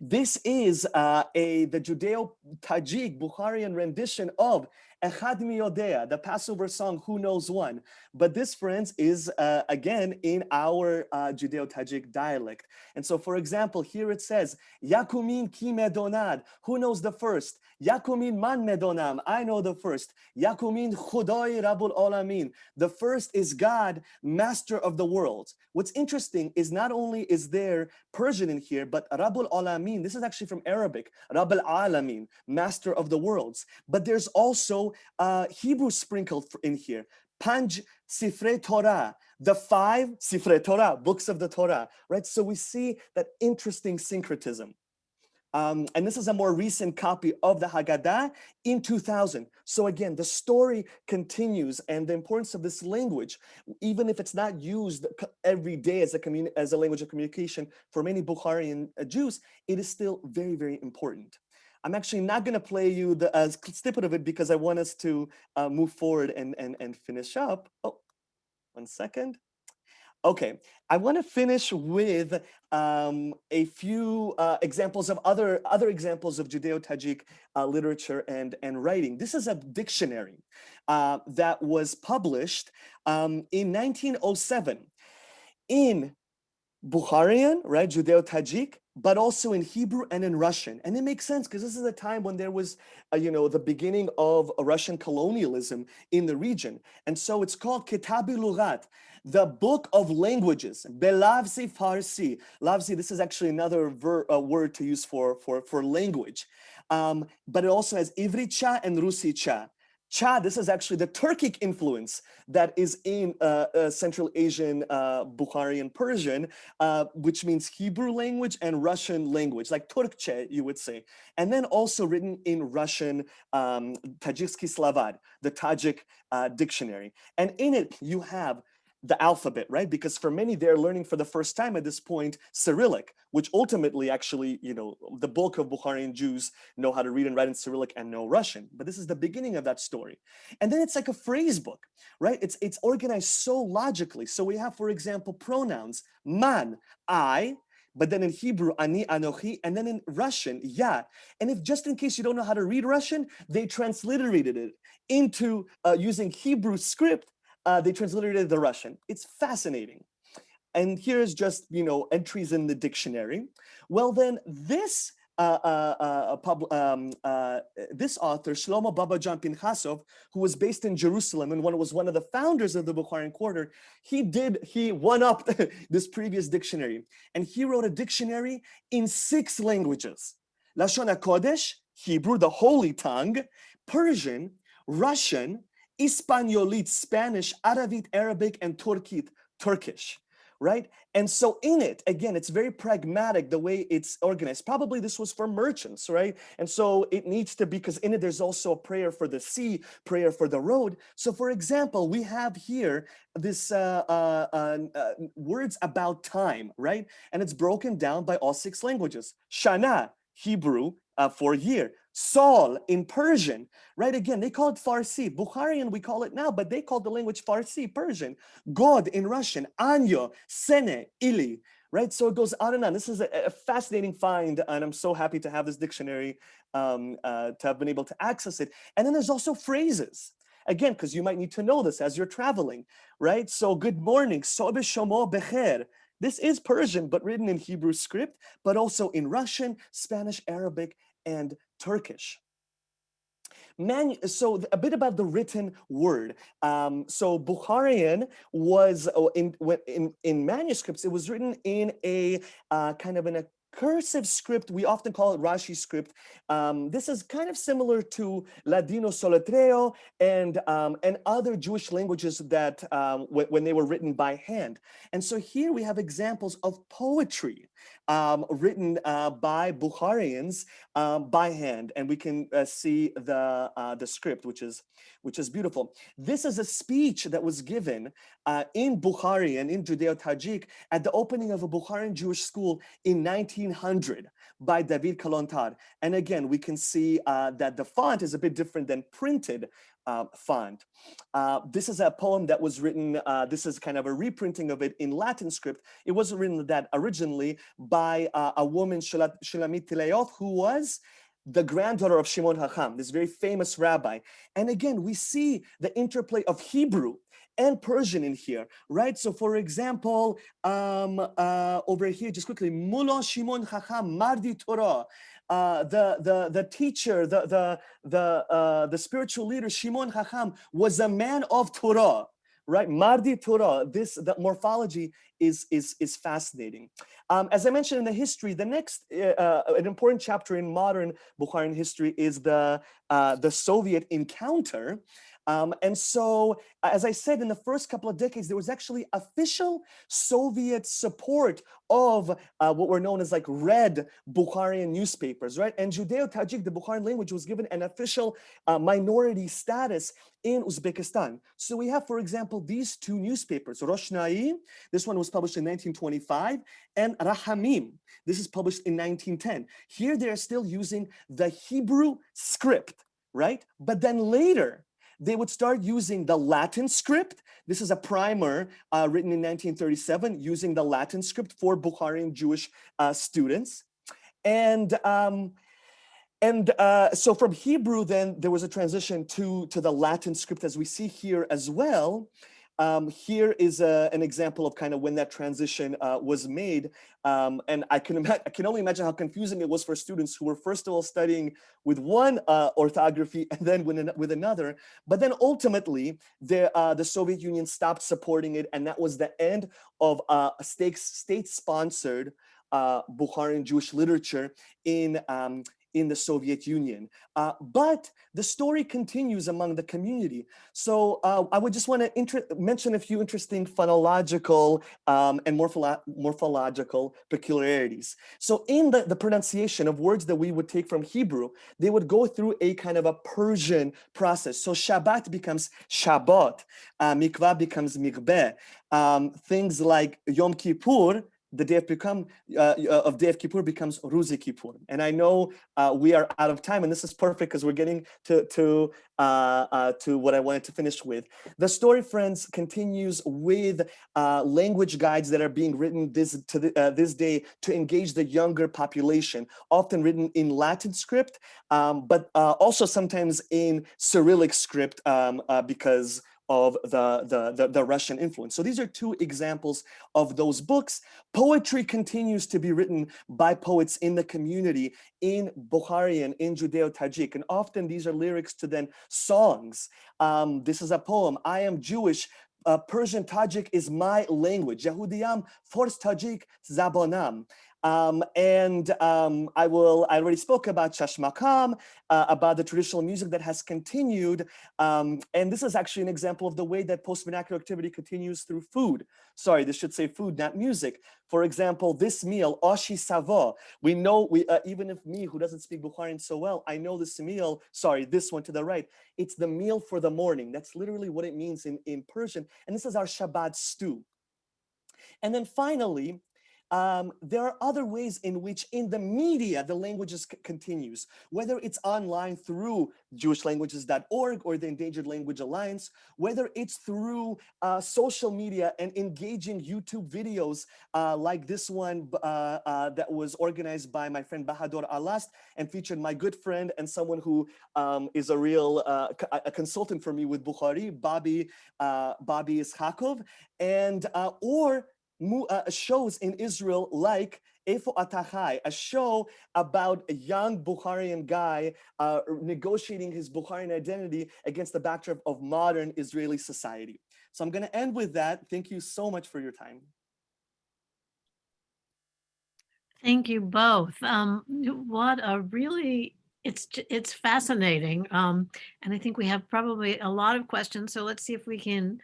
This is uh, a the Judeo-Tajik Bukharian rendition of Echad Miyodea, the Passover song, Who Knows One. But this, friends, is uh, again in our uh, Judeo-Tajik dialect. And so, for example, here it says, Yakumin Kimedonad, who knows the first? Yakumin man medonam. I know the first. Yakumin Khudoy Rabul Alamin. The first is God, master of the world. What's interesting is not only is there Persian in here, but Rabul Alamin. This is actually from Arabic. Rabul Alamin, master of the worlds. But there's also uh, Hebrew sprinkled in here. Panj Sifre Torah, the five Sifre Torah, books of the Torah, right? So we see that interesting syncretism. Um, and this is a more recent copy of the Haggadah in 2000. So again, the story continues and the importance of this language, even if it's not used every day as a, as a language of communication for many Bukharian uh, Jews, it is still very, very important. I'm actually not going to play you the uh, snippet of it because I want us to uh, move forward and, and, and finish up. Oh, one second. Okay, I want to finish with um, a few uh, examples of other other examples of Judeo-Tajik uh, literature and and writing. This is a dictionary uh, that was published um, in 1907 in Bukharian, right, Judeo-Tajik, but also in Hebrew and in Russian. And it makes sense because this is a time when there was, uh, you know, the beginning of Russian colonialism in the region. And so it's called Kitabi Lughat, the book of languages, Belavsi Farsi. Lavsi, this is actually another ver, uh, word to use for, for, for language. Um, but it also has Ivricha and Rusicha. Cha, this is actually the Turkic influence that is in uh, uh, Central Asian uh, Bukharian Persian, uh, which means Hebrew language and Russian language, like Turkche, you would say. And then also written in Russian um, Slavad, the Tajik uh, dictionary. And in it, you have the alphabet, right? Because for many, they're learning for the first time at this point Cyrillic, which ultimately actually, you know, the bulk of Bukharian Jews know how to read and write in Cyrillic and know Russian. But this is the beginning of that story. And then it's like a phrase book, right? It's, it's organized so logically. So we have, for example, pronouns, man, I, but then in Hebrew, ani, anochi, and then in Russian, ya. And if just in case you don't know how to read Russian, they transliterated it into uh, using Hebrew script uh, they transliterated the Russian. It's fascinating. And here's just, you know, entries in the dictionary. Well, then this uh, uh, uh, um, uh, this author, Shlomo Babajan Pinchasov, who was based in Jerusalem and one was one of the founders of the Bukharian Quarter, he did, he one up this previous dictionary. And he wrote a dictionary in six languages. Lashon HaKodesh, Hebrew, the holy tongue, Persian, Russian, Hispaniolit, Spanish, Aravit, Arabic, and Turkit, Turkish, right? And so in it, again, it's very pragmatic the way it's organized. Probably this was for merchants, right? And so it needs to be, because in it, there's also a prayer for the sea, prayer for the road. So for example, we have here this uh, uh, uh, uh words about time, right? And it's broken down by all six languages. Shana, Hebrew, uh, for year. Saul in Persian, right? Again, they call it Farsi. Bukharian, we call it now, but they call the language Farsi, Persian. God in Russian, Anyo, Sene, Ili, right? So it goes on and on. This is a, a fascinating find, and I'm so happy to have this dictionary, um, uh, to have been able to access it. And then there's also phrases. Again, because you might need to know this as you're traveling, right? So good morning, Sobe Shomo Becher. This is Persian, but written in Hebrew script, but also in Russian, Spanish, Arabic, and Turkish. Man, so a bit about the written word. Um, so Bukharian was oh, in, in in manuscripts. It was written in a uh, kind of in a cursive script, we often call it Rashi script. Um, this is kind of similar to Ladino Soletreo and, um, and other Jewish languages that um, when they were written by hand. And so here we have examples of poetry um, written uh, by Bukharians um, by hand. And we can uh, see the, uh, the script, which is, which is beautiful. This is a speech that was given uh, in Bukhari and in Judeo-Tajik at the opening of a Bukharian Jewish school in 1900 by David Kalontar. And again, we can see uh, that the font is a bit different than printed uh, font. Uh, this is a poem that was written, uh, this is kind of a reprinting of it in Latin script. It wasn't written that originally by uh, a woman, Shulamit Tilayoth, who was the granddaughter of Shimon Hacham, this very famous rabbi. And again, we see the interplay of Hebrew and Persian in here, right? So for example, um, uh, over here, just quickly, Mullah Shimon Chacham Mardi Torah, uh, the, the, the teacher, the, the, the, uh, the spiritual leader, Shimon Chacham, was a man of Torah, right? Mardi Torah, this, the morphology is, is, is fascinating. Um, as I mentioned in the history, the next, uh, uh, an important chapter in modern Bukharian history is the, uh, the Soviet encounter. Um, and so, as I said, in the first couple of decades, there was actually official Soviet support of uh, what were known as like red Bukharian newspapers, right? And Judeo-Tajik, the Bukharian language, was given an official uh, minority status in Uzbekistan. So we have, for example, these two newspapers, Roshnai, this one was published in 1925, and Rahamim, this is published in 1910. Here they are still using the Hebrew script, right? But then later, they would start using the Latin script. This is a primer uh, written in 1937 using the Latin script for Bukharian Jewish uh, students. And um, and uh, so from Hebrew, then there was a transition to, to the Latin script as we see here as well. Um, here is a, an example of kind of when that transition uh, was made. Um, and I can, I can only imagine how confusing it was for students who were first of all studying with one uh, orthography and then with, an, with another. But then ultimately, the, uh, the Soviet Union stopped supporting it. And that was the end of uh, state-sponsored uh, Bukharian Jewish literature in, um, in the Soviet Union. Uh, but the story continues among the community. So uh, I would just want to mention a few interesting phonological um, and morpholo morphological peculiarities. So in the, the pronunciation of words that we would take from Hebrew, they would go through a kind of a Persian process. So Shabbat becomes Shabbat, uh, Mikvah becomes Mikbeh. Um, things like Yom Kippur the day of become uh, uh, of day of Kippur becomes Ruzi Kippur. And I know uh, we are out of time, and this is perfect because we're getting to to uh, uh, to what I wanted to finish with. The story, friends, continues with uh, language guides that are being written this to the, this day to engage the younger population, often written in Latin script, um, but also sometimes in Cyrillic script um, because of the, the, the, the, Russian influence. So these are two examples of those books. Poetry continues to be written by poets in the community in Bukharian, in Judeo-Tajik, and often these are lyrics to then songs. Um, this is a poem, I am Jewish, uh, Persian Tajik is my language. Yehudiyam, Fors Tajik, Zabonam. Um, and um, I will, I already spoke about Shashmakam, uh, about the traditional music that has continued. Um, and this is actually an example of the way that post-vernacular activity continues through food. Sorry, this should say food, not music. For example, this meal, Oshi Savo, we know, we uh, even if me, who doesn't speak Bukharian so well, I know this meal, sorry, this one to the right, it's the meal for the morning. That's literally what it means in, in Persian. And this is our Shabbat stew. And then finally, um, there are other ways in which in the media, the languages continues, whether it's online through jewishlanguages.org or the Endangered Language Alliance, whether it's through uh, social media and engaging YouTube videos uh, like this one uh, uh that was organized by my friend Bahadur Alast and featured my good friend and someone who um, is a real uh, a consultant for me with Bukhari, Bobby, uh, Bobby Ishakov, and or shows in Israel like Efo Atachai, a show about a young Bukharian guy uh, negotiating his Bukharian identity against the backdrop of modern Israeli society. So I'm going to end with that. Thank you so much for your time. Thank you both. Um, what a really it's it's fascinating, um, and I think we have probably a lot of questions. So let's see if we can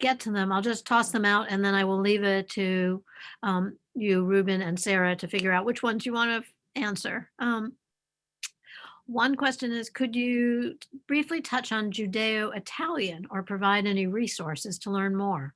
get to them. I'll just toss them out and then I will leave it to um, you, Ruben and Sarah, to figure out which ones you want to answer. Um, one question is, could you briefly touch on Judeo-Italian or provide any resources to learn more?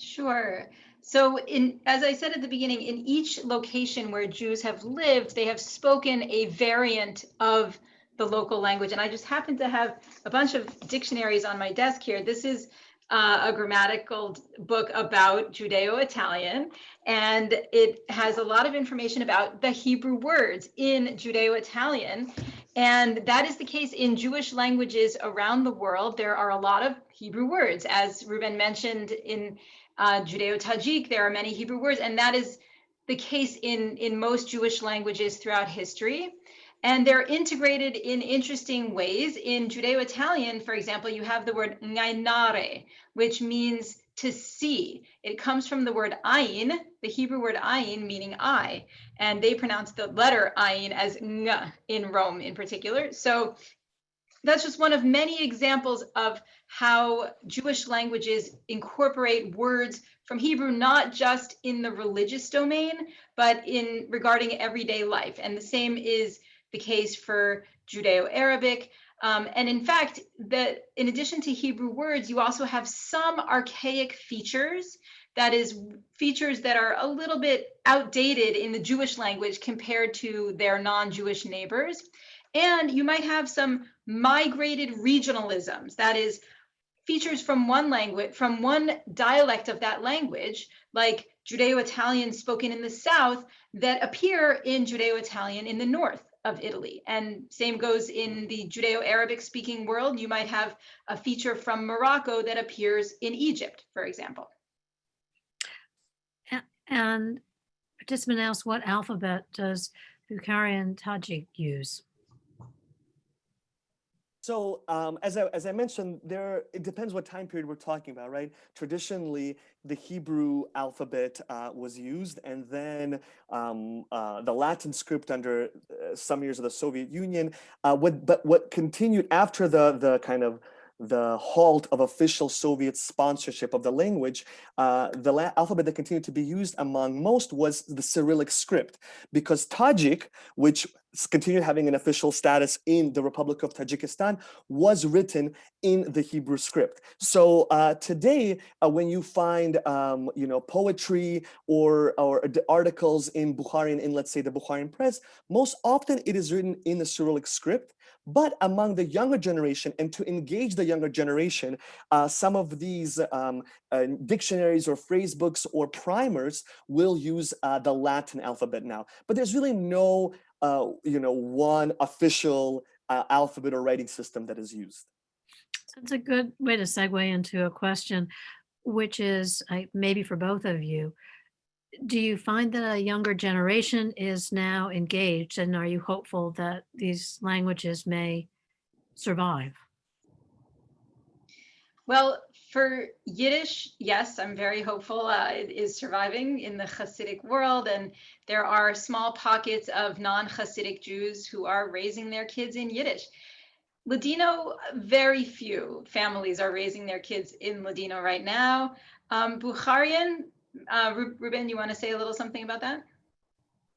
Sure. So in, as I said at the beginning, in each location where Jews have lived, they have spoken a variant of the local language. And I just happen to have a bunch of dictionaries on my desk here. This is uh, a grammatical book about Judeo-Italian, and it has a lot of information about the Hebrew words in Judeo-Italian. And that is the case in Jewish languages around the world. There are a lot of Hebrew words. As Ruben mentioned in uh, Judeo-Tajik, there are many Hebrew words, and that is the case in, in most Jewish languages throughout history. And they're integrated in interesting ways. In Judeo-Italian, for example, you have the word ngainare, which means to see. It comes from the word ayin, the Hebrew word ayin, meaning eye, and they pronounce the letter ayin as ng in Rome in particular. So that's just one of many examples of how Jewish languages incorporate words from Hebrew, not just in the religious domain, but in regarding everyday life. And the same is the case for Judeo-Arabic. Um, and in fact, that in addition to Hebrew words, you also have some archaic features, that is features that are a little bit outdated in the Jewish language compared to their non-Jewish neighbors. And you might have some migrated regionalisms, that is features from one language, from one dialect of that language, like Judeo-Italian spoken in the South that appear in Judeo-Italian in the North of Italy. And same goes in the Judeo-Arabic speaking world. You might have a feature from Morocco that appears in Egypt, for example. And participant asks, what alphabet does Bukharian Tajik use? So um, as, I, as I mentioned, there it depends what time period we're talking about, right? Traditionally, the Hebrew alphabet uh, was used, and then um, uh, the Latin script under uh, some years of the Soviet Union. Uh, what, but what continued after the the kind of the halt of official Soviet sponsorship of the language, uh, the alphabet that continued to be used among most was the Cyrillic script, because Tajik, which continued having an official status in the Republic of Tajikistan, was written in the Hebrew script. So uh, today, uh, when you find, um, you know, poetry or, or articles in Bukharian, in let's say the Bukharian press, most often it is written in the Cyrillic script. But among the younger generation and to engage the younger generation, uh, some of these um, uh, dictionaries or phrase books or primers will use uh, the Latin alphabet now. But there's really no, uh, you know, one official uh, alphabet or writing system that is used. So it's a good way to segue into a question, which is maybe for both of you do you find that a younger generation is now engaged and are you hopeful that these languages may survive? Well, for Yiddish, yes, I'm very hopeful uh, it is surviving in the Hasidic world. And there are small pockets of non-Hasidic Jews who are raising their kids in Yiddish. Ladino, very few families are raising their kids in Ladino right now. Um, Bukharian, uh, Ruben, you want to say a little something about that?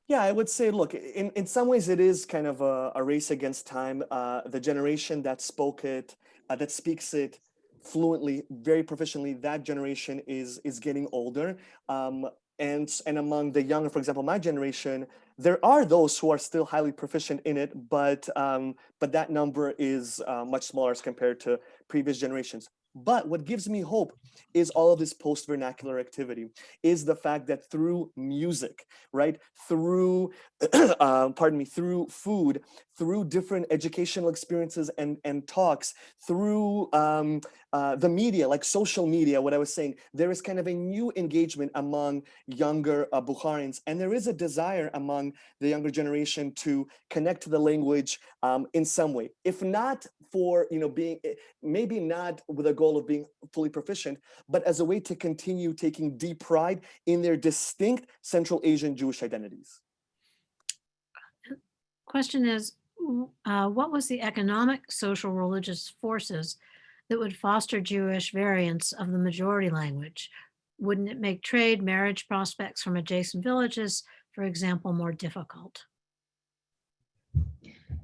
Yeah, I would say, look, in, in some ways it is kind of a, a race against time. Uh, the generation that spoke it, uh, that speaks it fluently, very proficiently, that generation is is getting older. Um, and, and among the younger, for example, my generation, there are those who are still highly proficient in it, but um, but that number is uh, much smaller as compared to previous generations. But what gives me hope is all of this post-vernacular activity, is the fact that through music, right, through, uh, pardon me, through food, through different educational experiences and, and talks, through um, uh, the media, like social media, what I was saying, there is kind of a new engagement among younger uh, Bukharians, and there is a desire among the younger generation to connect to the language um, in some way. If not for, you know, being, eh, maybe not with a goal of being fully proficient, but as a way to continue taking deep pride in their distinct Central Asian Jewish identities. Question is, uh, what was the economic, social, religious forces that would foster Jewish variants of the majority language? Wouldn't it make trade, marriage prospects from adjacent villages, for example, more difficult?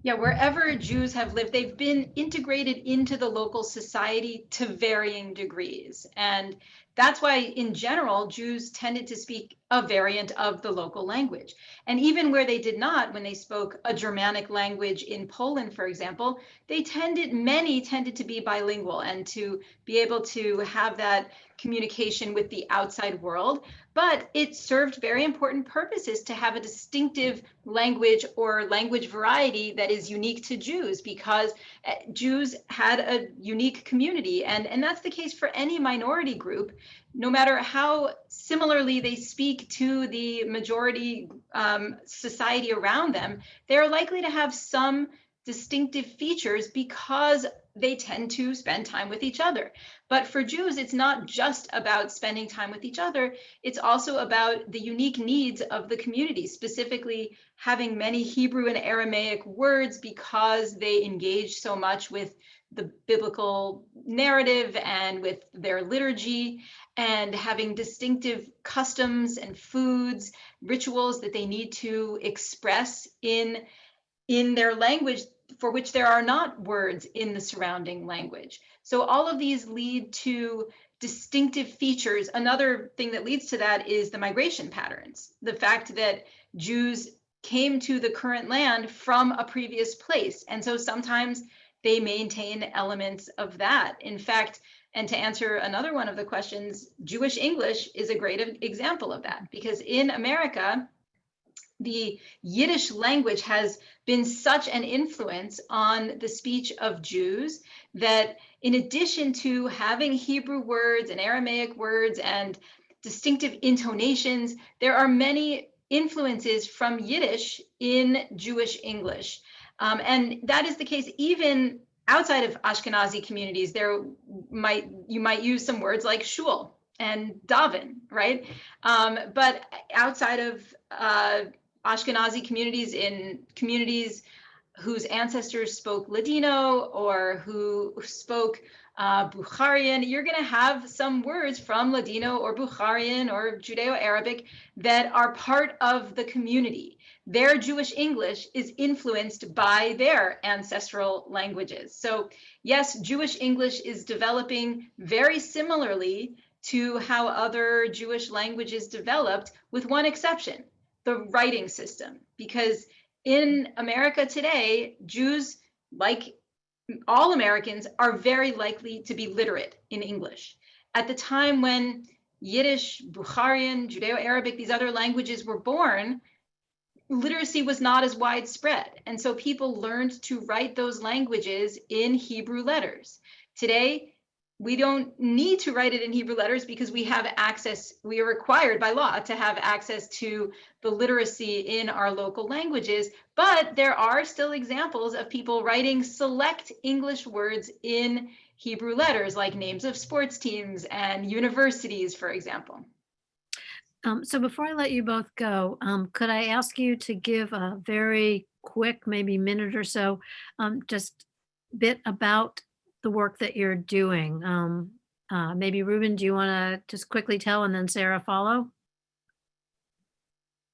Yeah, wherever Jews have lived, they've been integrated into the local society to varying degrees. And that's why, in general, Jews tended to speak a variant of the local language. And even where they did not, when they spoke a Germanic language in Poland, for example, they tended, many tended to be bilingual and to be able to have that communication with the outside world. But it served very important purposes to have a distinctive language or language variety that is unique to Jews because uh, Jews had a unique community. And, and that's the case for any minority group, no matter how similarly they speak to the majority um, society around them, they're likely to have some distinctive features because they tend to spend time with each other. But for Jews, it's not just about spending time with each other, it's also about the unique needs of the community, specifically having many Hebrew and Aramaic words because they engage so much with the biblical narrative and with their liturgy and having distinctive customs and foods, rituals that they need to express in in their language for which there are not words in the surrounding language. So all of these lead to distinctive features. Another thing that leads to that is the migration patterns. The fact that Jews came to the current land from a previous place. And so sometimes they maintain elements of that. In fact, and to answer another one of the questions, Jewish English is a great example of that because in America, the Yiddish language has been such an influence on the speech of Jews that in addition to having Hebrew words and Aramaic words and distinctive intonations, there are many influences from Yiddish in Jewish English. Um, and that is the case even outside of Ashkenazi communities. There might you might use some words like shul and daven, right? Um, but outside of uh, Ashkenazi communities in communities whose ancestors spoke Ladino or who spoke uh, Bukharian, you're going to have some words from Ladino or Bukharian or Judeo-Arabic that are part of the community. Their Jewish English is influenced by their ancestral languages. So yes, Jewish English is developing very similarly to how other Jewish languages developed with one exception the writing system because in America today, Jews, like all Americans, are very likely to be literate in English. At the time when Yiddish, Bukharian, Judeo-Arabic, these other languages were born, literacy was not as widespread. And so people learned to write those languages in Hebrew letters. Today, we don't need to write it in Hebrew letters because we have access, we are required by law to have access to the literacy in our local languages. But there are still examples of people writing select English words in Hebrew letters, like names of sports teams and universities, for example. Um, so before I let you both go, um, could I ask you to give a very quick, maybe minute or so, um, just bit about the work that you're doing. Um, uh, maybe Ruben, do you want to just quickly tell and then Sarah follow?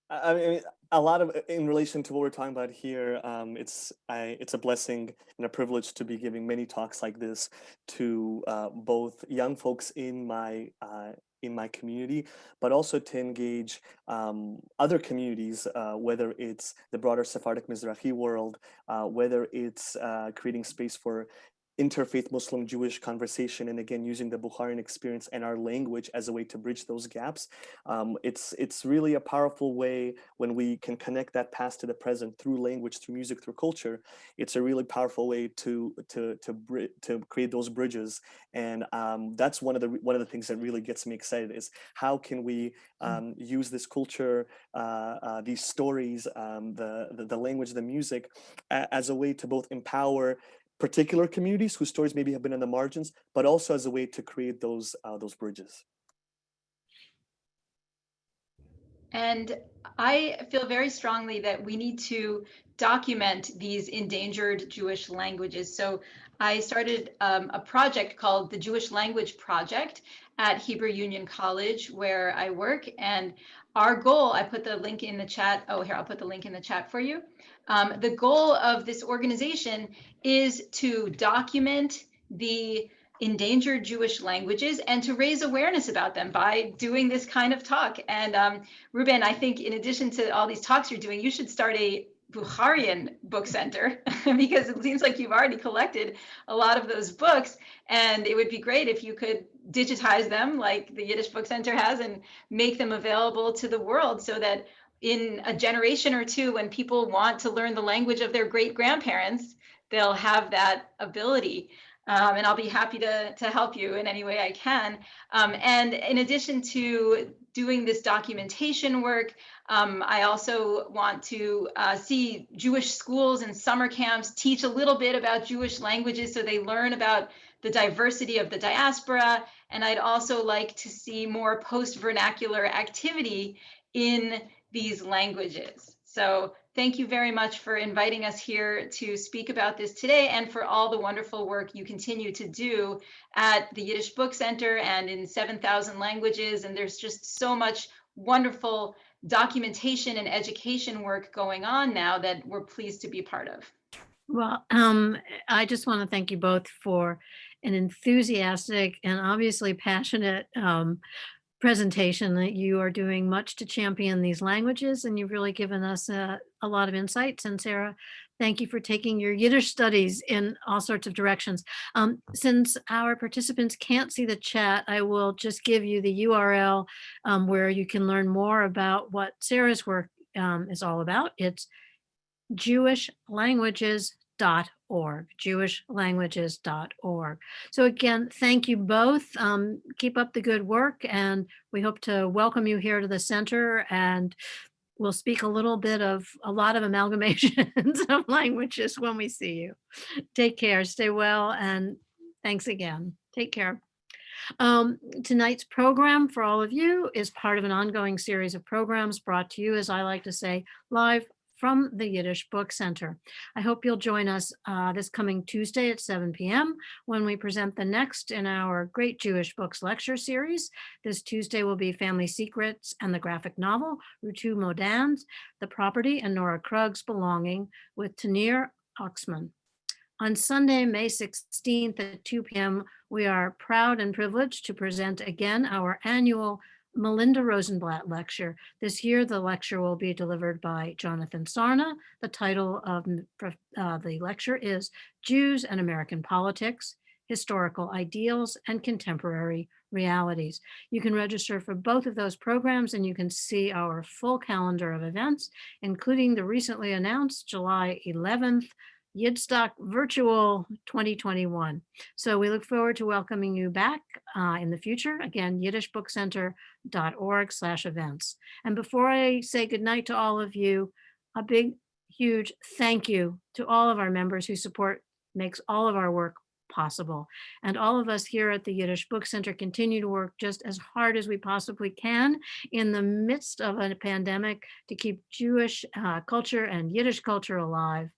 I mean, a lot of in relation to what we're talking about here, um, it's I, it's a blessing and a privilege to be giving many talks like this to uh, both young folks in my uh, in my community, but also to engage um, other communities, uh, whether it's the broader Sephardic Mizrahi world, uh, whether it's uh, creating space for interfaith Muslim Jewish conversation and again using the Bukharian experience and our language as a way to bridge those gaps. Um, it's it's really a powerful way when we can connect that past to the present through language, through music, through culture. It's a really powerful way to to to to create those bridges. And um, that's one of the one of the things that really gets me excited is how can we mm. um, use this culture, uh, uh, these stories, um, the, the the language, the music, as a way to both empower particular communities whose stories maybe have been in the margins, but also as a way to create those uh, those bridges. And I feel very strongly that we need to document these endangered Jewish languages. So I started um, a project called the Jewish Language Project at Hebrew Union College, where I work. And our goal, I put the link in the chat. Oh, here, I'll put the link in the chat for you. Um, the goal of this organization is to document the endangered Jewish languages and to raise awareness about them by doing this kind of talk. And um, Ruben, I think in addition to all these talks you're doing, you should start a Bukharian book center because it seems like you've already collected a lot of those books and it would be great if you could digitize them like the Yiddish Book Center has and make them available to the world so that in a generation or two, when people want to learn the language of their great grandparents, they'll have that ability. Um, and I'll be happy to, to help you in any way I can. Um, and in addition to doing this documentation work, um, I also want to uh, see Jewish schools and summer camps teach a little bit about Jewish languages so they learn about the diversity of the diaspora. And I'd also like to see more post-vernacular activity in these languages. So thank you very much for inviting us here to speak about this today and for all the wonderful work you continue to do at the Yiddish Book Center and in 7,000 languages. And there's just so much wonderful documentation and education work going on now that we're pleased to be part of. Well, um, I just want to thank you both for an enthusiastic and obviously passionate um, presentation that you are doing much to champion these languages and you've really given us a, a lot of insights. And Sarah, thank you for taking your Yiddish studies in all sorts of directions. Um, since our participants can't see the chat, I will just give you the URL um, where you can learn more about what Sarah's work um, is all about. It's jewishlanguages.org, jewishlanguages.org. So again, thank you both. Um, keep up the good work and we hope to welcome you here to the center and we'll speak a little bit of a lot of amalgamations of languages when we see you. Take care, stay well, and thanks again. Take care. Um, tonight's program for all of you is part of an ongoing series of programs brought to you, as I like to say, live from the Yiddish Book Center. I hope you'll join us uh, this coming Tuesday at 7 p.m. when we present the next in our Great Jewish Books lecture series. This Tuesday will be Family Secrets and the graphic novel, Rutu Modan's The Property and Nora Krug's Belonging with Tahneer Oksman. On Sunday, May 16th at 2 p.m., we are proud and privileged to present again our annual Melinda Rosenblatt lecture. This year, the lecture will be delivered by Jonathan Sarna. The title of uh, the lecture is Jews and American Politics, Historical Ideals and Contemporary Realities. You can register for both of those programs and you can see our full calendar of events, including the recently announced July 11th Yidstock Virtual 2021. So we look forward to welcoming you back uh, in the future. Again, yiddishbookcenter.org slash events. And before I say goodnight to all of you, a big, huge thank you to all of our members who support makes all of our work possible. And all of us here at the Yiddish Book Center continue to work just as hard as we possibly can in the midst of a pandemic to keep Jewish uh, culture and Yiddish culture alive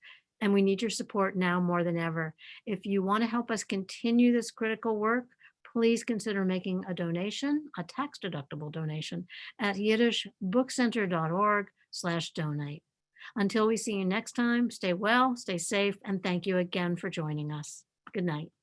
and we need your support now more than ever. If you want to help us continue this critical work, please consider making a donation, a tax deductible donation at yiddishbookcenter.org slash donate. Until we see you next time, stay well, stay safe, and thank you again for joining us. Good night.